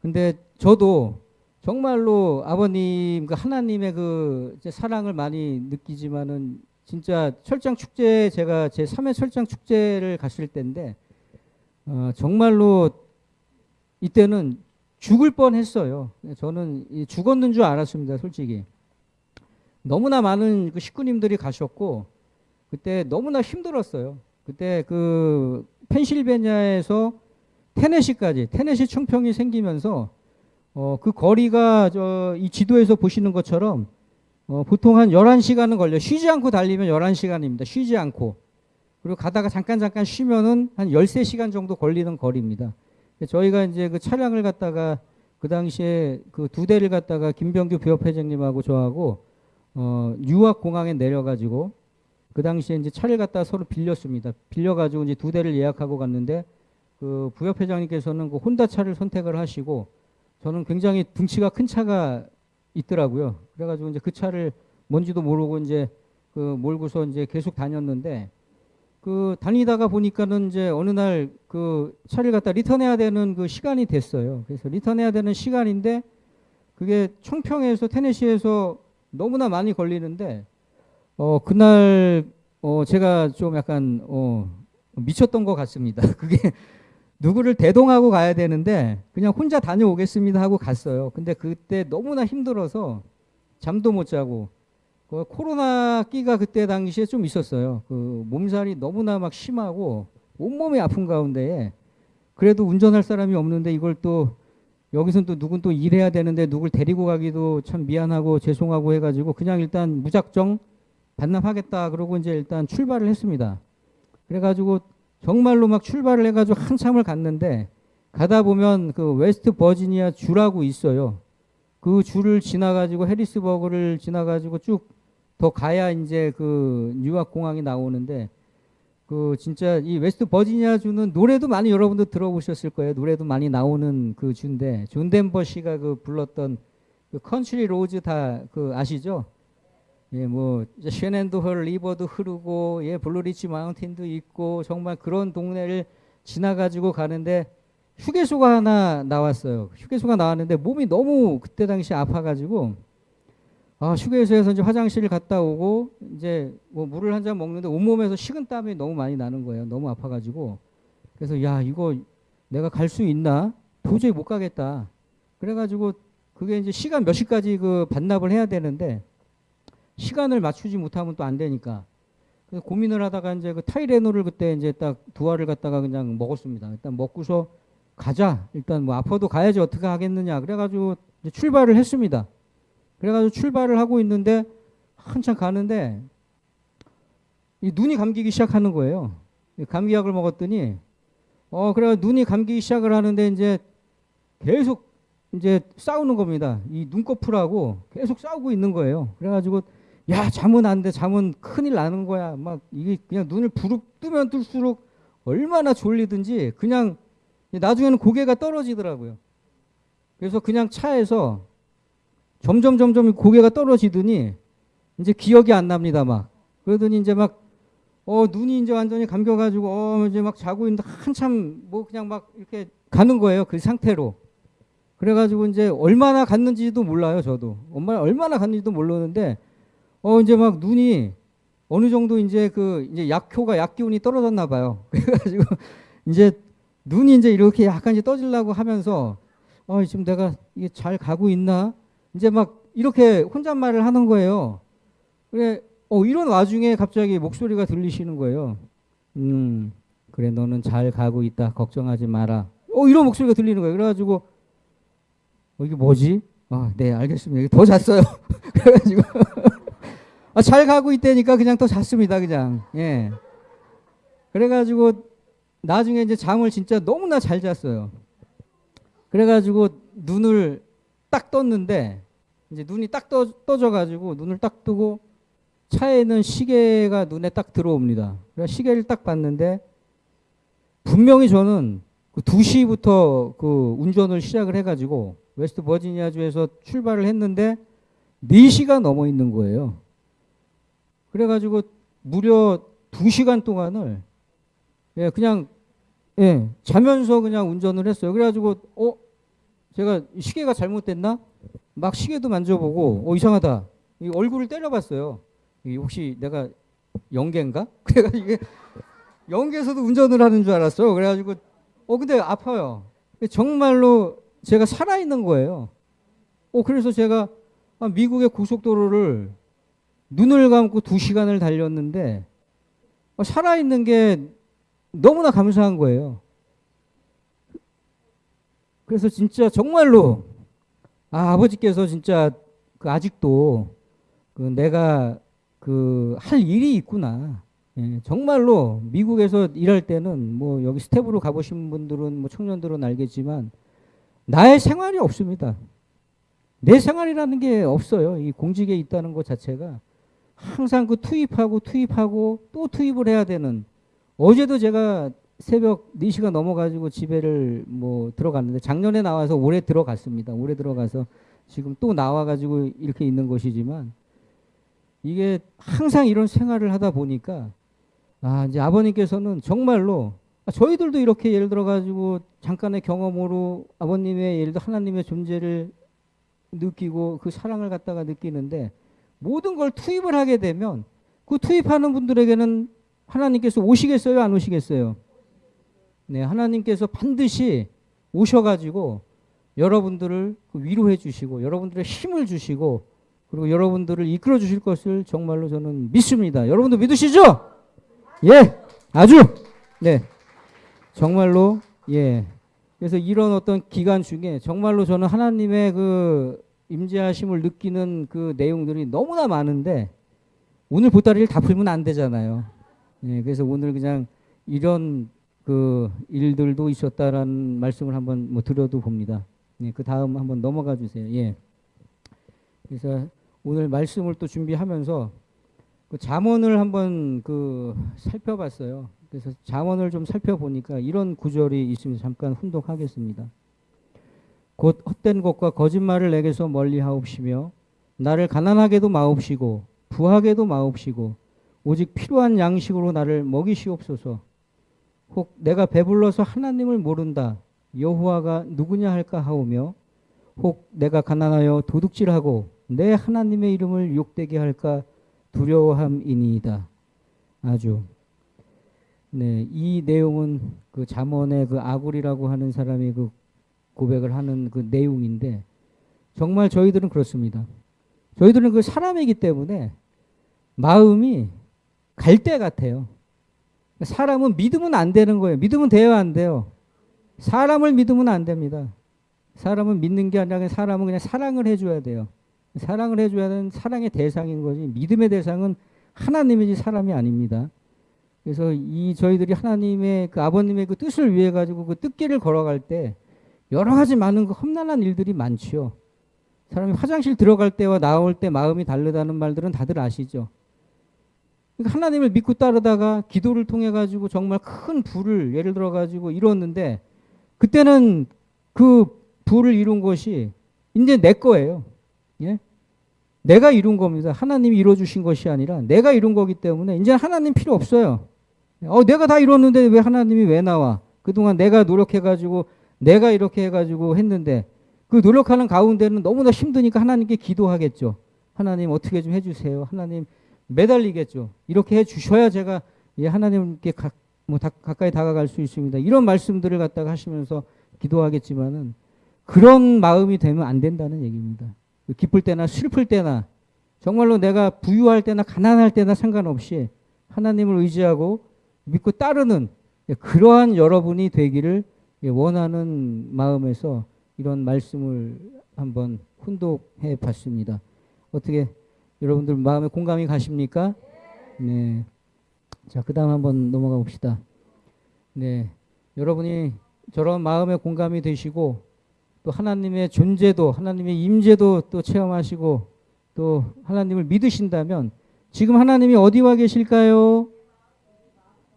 근데 저도 정말로 아버님과 하나님의 그 사랑을 많이 느끼지만은 진짜 철장 축제 제가 제 3회 철장 축제를 갔을 때인데 어, 정말로 이때는 죽을 뻔했어요. 저는 이 죽었는 줄 알았습니다, 솔직히. 너무나 많은 그 식구님들이 가셨고 그때 너무나 힘들었어요. 그때 그 펜실베니아에서 테네시까지 테네시 총평이 생기면서 어, 그 거리가 저 이 지도에서 보시는 것처럼 어, 보통 한 11시간은 걸려. 쉬지 않고 달리면 11시간입니다. 쉬지 않고. 그리고 가다가 잠깐 잠깐 쉬면은 한 13시간 정도 걸리는 거리입니다. 저희가 이제 그 차량을 갖다가 그 당시에 그 두 대를 갖다가 김병규 부협회장님하고 저하고 어, 유학 공항에 내려가지고 그 당시에 이제 차를 갖다 서로 빌렸습니다. 빌려가지고 이제 두 대를 예약하고 갔는데 그 부협 회장님께서는 그 혼다 차를 선택을 하시고 저는 굉장히 등치가 큰 차가 있더라고요. 그래가지고 이제 그 차를 뭔지도 모르고 이제 그 몰고서 이제 계속 다녔는데 그 다니다가 보니까는 이제 어느 날 그 차를 갖다 리턴해야 되는 그 시간이 됐어요. 그래서 리턴해야 되는 시간인데 그게 청평에서 테네시에서 너무나 많이 걸리는데 어 그날 어 제가 좀 약간 어 미쳤던 것 같습니다. 그게 누구를 대동하고 가야 되는데 그냥 혼자 다녀오겠습니다 하고 갔어요. 근데 그때 너무나 힘들어서 잠도 못 자고 그 코로나 끼가 그때 당시에 좀 있었어요. 그 몸살이 너무나 막 심하고 온몸이 아픈 가운데에 그래도 운전할 사람이 없는데 이걸 또 여기선 또 누군 또 일해야 되는데 누굴 데리고 가기도 참 미안하고 죄송하고 해가지고 그냥 일단 무작정 반납하겠다 그러고 이제 일단 출발을 했습니다. 그래가지고 정말로 막 출발을 해가지고 한참을 갔는데 가다 보면 그 웨스트 버지니아 주라고 있어요. 그 주를 지나가지고 해리스버그를 지나가지고 쭉 더 가야 이제 그 뉴욕 공항이 나오는데 그 진짜 이 웨스트 버지니아 주는 노래도 많이 여러분들 들어보셨을 거예요. 노래도 많이 나오는 그 주인데 존 덴버 씨가 그 불렀던 그 Country Roads 다 그 아시죠? 예, 뭐 Shenandoah River도 흐르고 예, Blue Ridge Mountain도 있고 정말 그런 동네를 지나가지고 가는데 휴게소가 하나 나왔어요. 휴게소가 나왔는데 몸이 너무 그때 당시 아파가지고 아 휴게소에서 이제 화장실 갔다 오고 이제 뭐 물을 한 잔 먹는데 온몸에서 식은 땀이 너무 많이 나는 거예요. 너무 아파가지고 그래서 야 이거 내가 갈 수 있나? 도저히 못 가겠다. 그래가지고 그게 이제 시간 몇 시까지 그 반납을 해야 되는데 시간을 맞추지 못하면 또 안 되니까 그래서 고민을 하다가 이제 그 타이레놀을 그때 이제 딱 두 알을 갖다가 그냥 먹었습니다. 일단 먹고서 가자. 일단 뭐 아파도 가야지 어떻게 하겠느냐. 그래가지고 이제 출발을 했습니다. 그래가지고 출발을 하고 있는데 한참 가는데 이 눈이 감기기 시작하는 거예요. 이 감기약을 먹었더니 어 그래 눈이 감기기 시작을 하는데 이제 계속 이제 싸우는 겁니다. 이 눈꺼풀하고 계속 싸우고 있는 거예요. 그래가지고 야 잠은 안 돼, 잠은 큰일 나는 거야. 막 이게 그냥 눈을 부릅 뜨면 뜰수록 얼마나 졸리든지 그냥 나중에는 고개가 떨어지더라고요. 그래서 그냥 차에서 점점 점점 고개가 떨어지더니 이제 기억이 안 납니다. 막 그러더니 이제 막 어 눈이 이제 완전히 감겨가지고 어 이제 막 자고 있는데 한참 뭐 그냥 막 이렇게 가는 거예요. 그 상태로. 그래가지고 이제 얼마나 갔는지도 몰라요. 저도 엄마 얼마나 갔는지도 모르는데 어 이제 막 눈이 어느 정도 이제 그 이제 약효가 약 기운이 떨어졌나 봐요. 그래가지고 이제 눈이 이제 이렇게 약간 이제 떠질라고 하면서 어 지금 내가 이게 잘 가고 있나 이제 막 이렇게 혼잣말을 하는 거예요. 그래 어 이런 와중에 갑자기 목소리가 들리시는 거예요. 음 그래 너는 잘 가고 있다 걱정하지 마라. 어 이런 목소리가 들리는 거예요. 그래가지고 어, 이게 뭐지? 아, 네, 알겠습니다. 더 잤어요. 그래가지고 아, 잘 가고 있다니까 그냥 더 잤습니다. 그냥 예. 그래가지고 나중에 이제 잠을 진짜 너무나 잘 잤어요. 그래가지고 눈을 딱 떴는데 이제 눈이 딱 떠, 떠져가지고 눈을 딱 뜨고 차에는 시계가 눈에 딱 들어옵니다. 그래서 시계를 딱 봤는데 분명히 저는 그 2시부터 그 운전을 시작을 해가지고 웨스트 버지니아주에서 출발을 했는데 4시가 넘어 있는 거예요. 그래가지고 무려 2시간 동안을 예, 그냥 예, 자면서 그냥 운전을 했어요. 그래가지고 어 제가 시계가 잘못됐나? 막 시계도 만져보고 어 이상하다. 이 얼굴을 때려봤어요. 이 혹시 내가 영계인가? 그래가지고 이게 영계에서도 운전을 하는 줄 알았어. 그래가지고 어 근데 아파요. 정말로 제가 살아있는 거예요. 어 그래서 제가 아, 미국의 고속도로를 눈을 감고 두 시간을 달렸는데 어, 살아있는 게 너무나 감사한 거예요. 그래서 진짜 정말로 아, 아버지께서 진짜 그 아직도 그 내가 그 할 일이 있구나. 예, 정말로 미국에서 일할 때는 뭐 여기 스텝으로 가보신 분들은 뭐 청년들은 알겠지만 나의 생활이 없습니다. 내 생활이라는 게 없어요. 이 공직에 있다는 것 자체가 항상 그 투입하고 투입하고 또 투입을 해야 되는 어제도 제가 새벽 4시가 넘어가지고 집에를 뭐 들어갔는데 작년에 나와서 올해 들어갔습니다. 올해 들어가서 지금 또 나와가지고 이렇게 있는 것이지만 이게 항상 이런 생활을 하다 보니까 아 이제 아버님께서는 정말로 아, 저희들도 이렇게 예를 들어 가지고 잠깐의 경험으로 아버님의 예를 들어 하나님의 존재를 느끼고 그 사랑을 갖다가 느끼는데 모든 걸 투입을 하게 되면 그 투입하는 분들에게는 하나님께서 오시겠어요? 안 오시겠어요? 네, 하나님께서 반드시 오셔가지고 여러분들을 그 위로해 주시고 여러분들의 힘을 주시고 그리고 여러분들을 이끌어 주실 것을 정말로 저는 믿습니다. 여러분도 믿으시죠? 예, 아주 네, 정말로 예. 그래서 이런 어떤 기간 중에 정말로 저는 하나님의 그 임재하심을 느끼는 그 내용들이 너무나 많은데 오늘 보따리를 다 풀면 안 되잖아요. 예, 그래서 오늘 그냥 이런 그 일들도 있었다라는 말씀을 한번 뭐 드려도 봅니다. 네, 그 다음 한번 넘어가 주세요. 예. 그래서 오늘 말씀을 또 준비하면서 그 잠언을 한번 그 살펴봤어요. 그래서 잠언을 좀 살펴보니까 이런 구절이 있으면 잠깐 훈독하겠습니다. 곧 헛된 것과 거짓말을 내게서 멀리 하옵시며 나를 가난하게도 마옵시고 부하게도 마옵시고 오직 필요한 양식으로 나를 먹이시옵소서. 혹 내가 배불러서 하나님을 모른다. 여호와가 누구냐 할까 하오며 혹 내가 가난하여 도둑질하고 내 하나님의 이름을 욕되게 할까 두려워함이니이다. 아주 네, 이 내용은 그 잠언의 그 아굴이라고 하는 사람이 그 고백을 하는 그 내용인데 정말 저희들은 그렇습니다. 저희들은 그 사람이기 때문에 마음이 갈대 같아요. 사람은 믿으면 안 되는 거예요. 믿으면 돼요, 안 돼요? 사람을 믿으면 안 됩니다. 사람은 믿는 게 아니라 사람은 그냥 사랑을 해줘야 돼요. 사랑을 해줘야 하는 사랑의 대상인 거지. 믿음의 대상은 하나님이지 사람이 아닙니다. 그래서 이 저희들이 하나님의 그 아버님의 그 뜻을 위해 가지고 그 뜻길을 걸어갈 때 여러 가지 많은 그 험난한 일들이 많지요. 사람이 화장실 들어갈 때와 나올 때 마음이 다르다는 말들은 다들 아시죠. 그러니까 하나님을 믿고 따르다가 기도를 통해 가지고 정말 큰 부를 예를 들어 가지고 이뤘는데 그때는 그 부를 이룬 것이 이제 내 거예요. 예? 내가 이룬 겁니다. 하나님이 이뤄 주신 것이 아니라 내가 이룬 거기 때문에 이제 하나님 필요 없어요. 어, 내가 다 이뤘는데 왜 하나님이 왜 나와? 그동안 내가 노력해 가지고 내가 이렇게 해 가지고 했는데 그 노력하는 가운데는 너무나 힘드니까 하나님께 기도하겠죠. 하나님 어떻게 좀 해주세요. 하나님 매달리겠죠. 이렇게 해 주셔야 제가 예, 하나님께 가, 뭐 다, 가까이 다가갈 수 있습니다. 이런 말씀들을 갖다가 하시면서 기도하겠지만은 그런 마음이 되면 안 된다는 얘기입니다. 기쁠 때나 슬플 때나 정말로 내가 부유할 때나 가난할 때나 상관없이 하나님을 의지하고 믿고 따르는 예, 그러한 여러분이 되기를 예, 원하는 마음에서 이런 말씀을 한번 훈독해 봤습니다. 어떻게 여러분들 마음에 공감이 가십니까? 네. 자, 그 다음 한번 넘어가 봅시다. 네. 여러분이 저런 마음에 공감이 되시고 또 하나님의 존재도 하나님의 임재도 또 체험하시고 또 하나님을 믿으신다면 지금 하나님이 어디와 계실까요?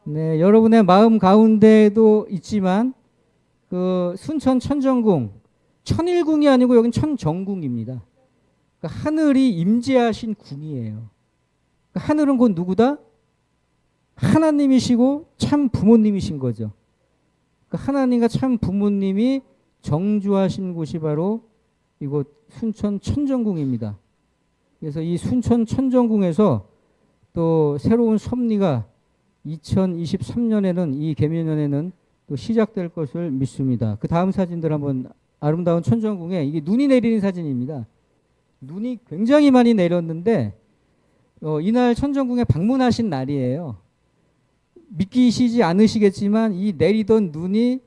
네, 여러분의 마음 가운데도 있지만 그 순천 천정궁 천일궁이 아니고 여긴 천정궁입니다. 그러니까 하늘이 임재하신 궁이에요. 그러니까 하늘은 곧 누구다? 하나님이시고 참 부모님이신 거죠. 그러니까 하나님과 참 부모님이 정주하신 곳이 바로 이곳 순천 천정궁입니다. 그래서 이 순천 천정궁에서 또 새로운 섭리가 2023년에는 이 개면연에는 또 시작될 것을 믿습니다. 그 다음 사진들 한번 아름다운 천정궁에 이게 눈이 내리는 사진입니다. 눈이 굉장히 많이 내렸는데 어, 이날 천정궁에 방문하신 날이에요. 믿기시지 않으시겠지만 이 내리던 눈이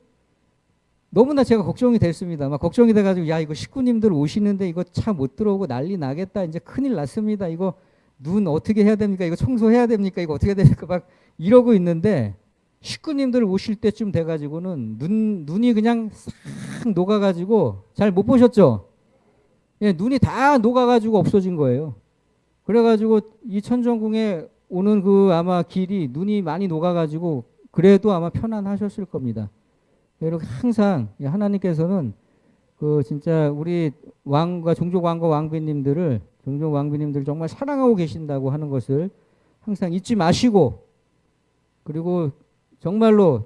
너무나 제가 걱정이 됐습니다. 막 걱정이 돼가지고 야 이거 식구님들 오시는데 이거 차 못 들어오고 난리 나겠다. 이제 큰일 났습니다. 이거 눈 어떻게 해야 됩니까? 이거 청소해야 됩니까? 이거 어떻게 해야 됩니까? 막 이러고 있는데 식구님들 오실 때쯤 돼가지고는 눈 눈이 그냥 싹 녹아가지고 잘 못 보셨죠? 예, 눈이 다 녹아가지고 없어진 거예요. 그래가지고 이 천정궁에 오는 그 아마 길이 눈이 많이 녹아가지고 그래도 아마 편안하셨을 겁니다. 이렇게 항상 하나님께서는 그 진짜 우리 왕과 종족 왕과 왕비님들을 종족 왕비님들 정말 사랑하고 계신다고 하는 것을 항상 잊지 마시고 그리고 정말로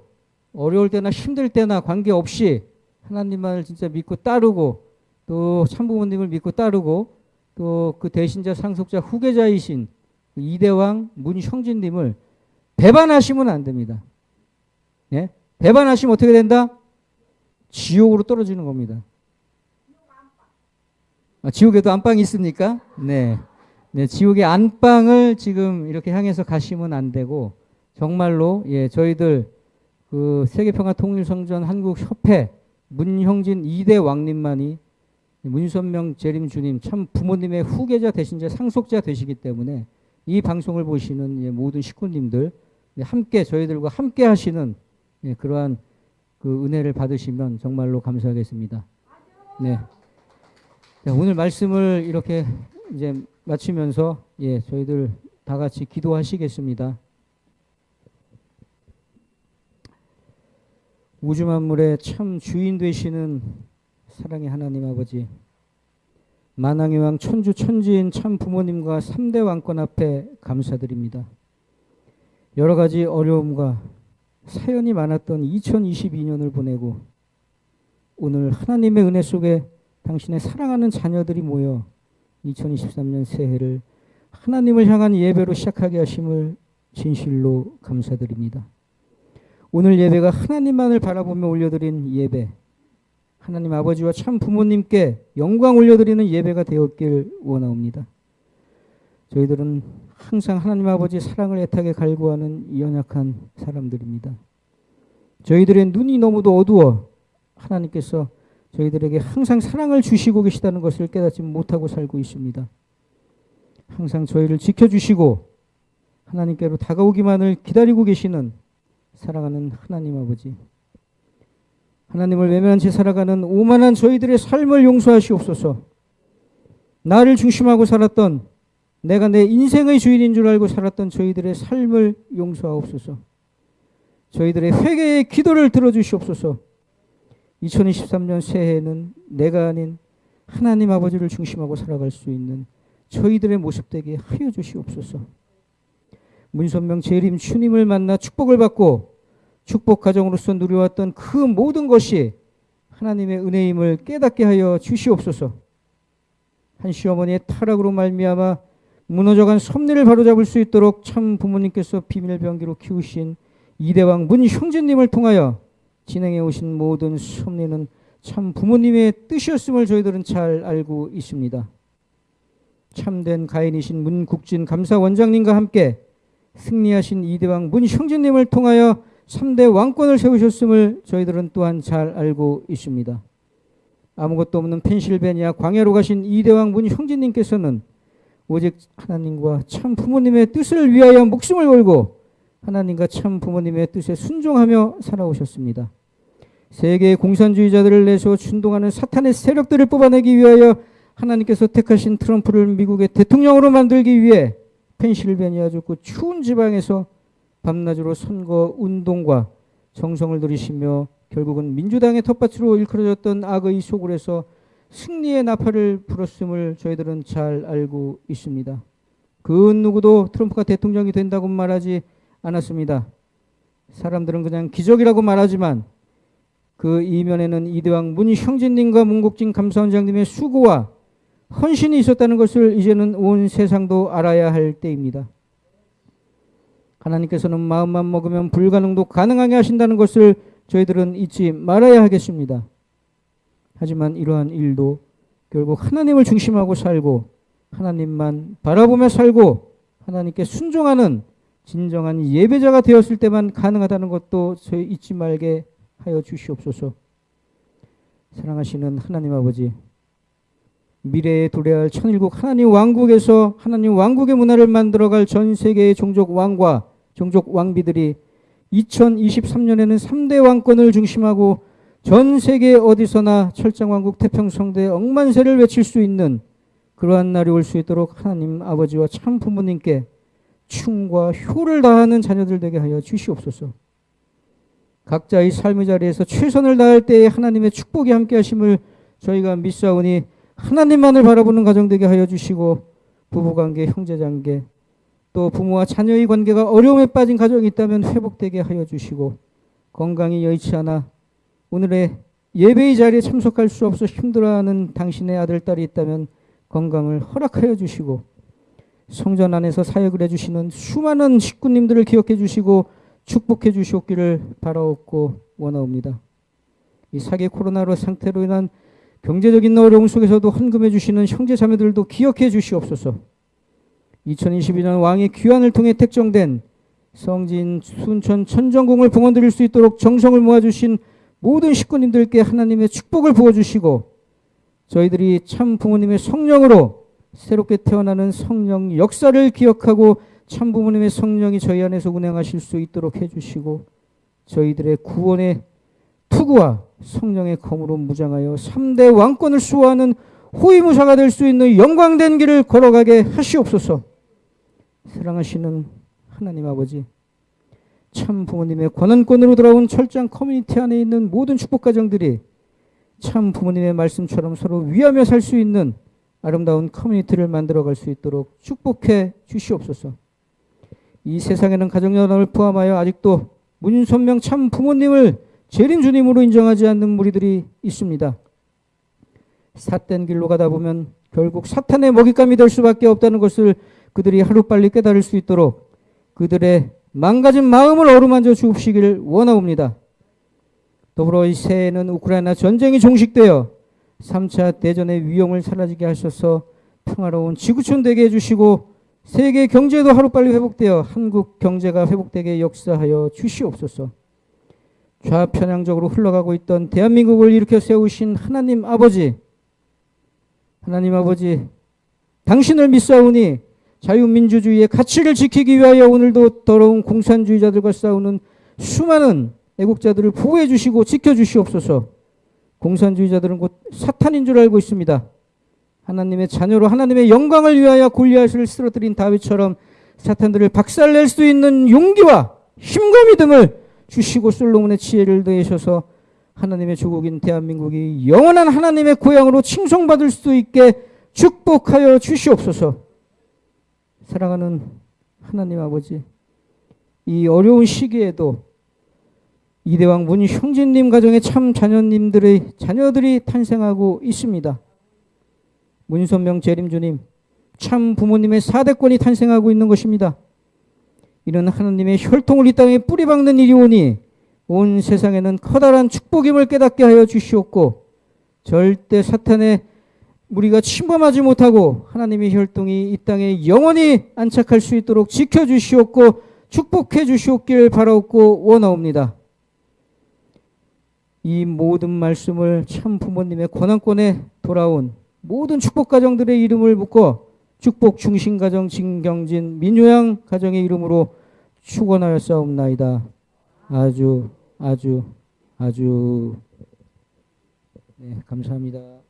어려울 때나 힘들 때나 관계없이 하나님만을 진짜 믿고 따르고 또 참부모님을 믿고 따르고 또 그 대신자 상속자 후계자이신 그 이대왕 문형진님을 배반하시면 안 됩니다. 예? 배반하시면 어떻게 된다? 지옥으로 떨어지는 겁니다. 아, 지옥에도 안방이 있습니까? 네. 네, 지옥의 안방을 지금 이렇게 향해서 가시면 안 되고 정말로 예, 저희들 그 세계평화 통일성전 한국협회 문형진 2대 왕님만이 문선명 재림 주님 참 부모님의 후계자 대신자 상속자 되시기 때문에 이 방송을 보시는 예, 모든 식구님들 예, 함께 저희들과 함께 하시는 예, 그러한 그 은혜를 받으시면 정말로 감사하겠습니다. 네. 자, 오늘 말씀을 이렇게 이제 마치면서 예, 저희들 다 같이 기도하시겠습니다. 우주 만물의 참 주인 되시는 사랑의 하나님 아버지 만왕의 왕 천주 천지인 참 부모님과 3대 왕권 앞에 감사드립니다. 여러 가지 어려움과 사연이 많았던 2022년을 보내고 오늘 하나님의 은혜 속에 당신의 사랑하는 자녀들이 모여 2023년 새해를 하나님을 향한 예배로 시작하게 하심을 진실로 감사드립니다. 오늘 예배가 하나님만을 바라보며 올려드린 예배, 하나님 아버지와 참 부모님께 영광 올려드리는 예배가 되었길 원하옵니다. 저희들은 항상 하나님 아버지 사랑을 애타게 갈구하는 연약한 사람들입니다. 저희들의 눈이 너무도 어두워 하나님께서 저희들에게 항상 사랑을 주시고 계시다는 것을 깨닫지 못하고 살고 있습니다. 항상 저희를 지켜주시고 하나님께로 다가오기만을 기다리고 계시는 사랑하는 하나님 아버지. 하나님을 외면한 채 살아가는 오만한 저희들의 삶을 용서하시옵소서. 나를 중심하고 살았던 내가 내 인생의 주인인 줄 알고 살았던 저희들의 삶을 용서하옵소서. 저희들의 회개의 기도를 들어주시옵소서. 2023년 새해에는 내가 아닌 하나님 아버지를 중심하고 살아갈 수 있는 저희들의 모습 되게 하여 주시옵소서. 문선명 재림 주님을 만나 축복을 받고 축복 가정으로서 누려왔던 그 모든 것이 하나님의 은혜임을 깨닫게 하여 주시옵소서. 한 시어머니의 타락으로 말미암아 무너져간 섭리를 바로잡을 수 있도록 참 부모님께서 비밀병기로 키우신 이대왕 문형제님을 통하여 진행해 오신 모든 섭리는 참 부모님의 뜻이었음을 저희들은 잘 알고 있습니다. 참된 가인이신 문국진 감사원장님과 함께 승리하신 이대왕 문형제님을 통하여 3대 왕권을 세우셨음을 저희들은 또한 잘 알고 있습니다. 아무것도 없는 펜실베니아 광야로 가신 이대왕 문형제님께서는 오직 하나님과 참 부모님의 뜻을 위하여 목숨을 걸고 하나님과 참 부모님의 뜻에 순종하며 살아오셨습니다. 세계의 공산주의자들을 내서 준동하는 사탄의 세력들을 뽑아내기 위하여 하나님께서 택하신 트럼프를 미국의 대통령으로 만들기 위해 펜실베니아 주 그 추운 지방에서 밤낮으로 선거 운동과 정성을 들이시며 결국은 민주당의 텃밭으로 일컬어졌던 악의 소굴에서 승리의 나팔을 불었음을 저희들은 잘 알고 있습니다. 그 누구도 트럼프가 대통령이 된다고 말하지 않았습니다. 사람들은 그냥 기적이라고 말하지만 그 이면에는 이대왕 문형진님과 문국진 감사원장님의 수고와 헌신이 있었다는 것을 이제는 온 세상도 알아야 할 때입니다. 하나님께서는 마음만 먹으면 불가능도 가능하게 하신다는 것을 저희들은 잊지 말아야 하겠습니다. 하지만 이러한 일도 결국 하나님을 중심하고 살고 하나님만 바라보며 살고 하나님께 순종하는 진정한 예배자가 되었을 때만 가능하다는 것도 저희 잊지 말게 하여 주시옵소서. 사랑하시는 하나님 아버지, 미래에 도래할 천일국 하나님 왕국에서 하나님 왕국의 문화를 만들어갈 전 세계의 종족 왕과 종족 왕비들이 2023년에는 3대 왕권을 중심하고 전 세계 어디서나 철장왕국 태평성대 억만세를 외칠 수 있는 그러한 날이 올 수 있도록 하나님 아버지와 참 부모님께 충과 효를 다하는 자녀들 되게 하여 주시옵소서. 각자의 삶의 자리에서 최선을 다할 때에 하나님의 축복이 함께 하심을 저희가 믿사오니 하나님만을 바라보는 가정 되게 하여 주시고 부부관계, 형제관계 또 부모와 자녀의 관계가 어려움에 빠진 가정이 있다면 회복되게 하여 주시고 건강이 여의치 않아 오늘의 예배의 자리에 참석할 수 없어 힘들어하는 당신의 아들, 딸이 있다면 건강을 허락하여 주시고 성전 안에서 사역을 해주시는 수많은 식구님들을 기억해 주시고 축복해 주시옵기를 바라옵고 원하옵니다. 이 사계 코로나로 상태로 인한 경제적인 어려움 속에서도 헌금해 주시는 형제 자매들도 기억해 주시옵소서. 2022년 왕의 귀환을 통해 택정된 성진 순천 천정궁을 봉헌 드릴 수 있도록 정성을 모아주신 모든 식구님들께 하나님의 축복을 부어주시고 저희들이 참 부모님의 성령으로 새롭게 태어나는 성령 역사를 기억하고 참 부모님의 성령이 저희 안에서 운행하실 수 있도록 해주시고 저희들의 구원의 투구와 성령의 검으로 무장하여 3대 왕권을 수호하는 호위무사가 될 수 있는 영광된 길을 걸어가게 하시옵소서. 사랑하시는 하나님 아버지, 참 부모님의 권한권으로 돌아온 철장 커뮤니티 안에 있는 모든 축복 가정들이 참 부모님의 말씀처럼 서로 위하며 살 수 있는 아름다운 커뮤니티를 만들어갈 수 있도록 축복해 주시옵소서. 이 세상에는 가정연합을 포함하여 아직도 문선명 참 부모님을 재림 주님으로 인정하지 않는 무리들이 있습니다. 삿된 길로 가다 보면 결국 사탄의 먹잇감이 될 수밖에 없다는 것을 그들이 하루빨리 깨달을 수 있도록 그들의 망가진 마음을 어루만져 주옵시기를 원하옵니다. 더불어 이 새해에는 우크라이나 전쟁이 종식되어 3차 대전의 위험을 사라지게 하셔서 평화로운 지구촌 되게 해주시고 세계 경제도 하루빨리 회복되어 한국 경제가 회복되게 역사하여 주시옵소서. 좌편향적으로 흘러가고 있던 대한민국을 일으켜 세우신 하나님 아버지, 하나님 아버지, 당신을 믿사오니 자유민주주의의 가치를 지키기 위하여 오늘도 더러운 공산주의자들과 싸우는 수많은 애국자들을 보호해 주시고 지켜 주시옵소서. 공산주의자들은 곧 사탄인 줄 알고 있습니다. 하나님의 자녀로 하나님의 영광을 위하여 골리앗을 쓰러뜨린 다윗처럼 사탄들을 박살낼 수 있는 용기와 힘과 믿음을 주시고 솔로몬의 지혜를 더하셔서 하나님의 조국인 대한민국이 영원한 하나님의 고향으로 칭송받을 수 있게 축복하여 주시옵소서. 사랑하는 하나님 아버지, 이 어려운 시기에도 이대왕 문형진님 가정의 참 자녀님들의 자녀들이 탄생하고 있습니다. 문선명 재림주님, 참 부모님의 사대권이 탄생하고 있는 것입니다. 이런 하나님의 혈통을 이 땅에 뿌리박는 일이 오니 온 세상에는 커다란 축복임을 깨닫게 하여 주시옵고 절대 사탄의 우리가 침범하지 못하고 하나님의 혈통이 이 땅에 영원히 안착할 수 있도록 지켜주시옵고 축복해 주시옵길 바라옵고 원하옵니다. 이 모든 말씀을 참 부모님의 권한권에 돌아온 모든 축복 가정들의 이름을 묶어 축복 중심 가정 진경진 민요양 가정의 이름으로 축원하여 싸움나이다. 아주 아주 아주 네, 감사합니다.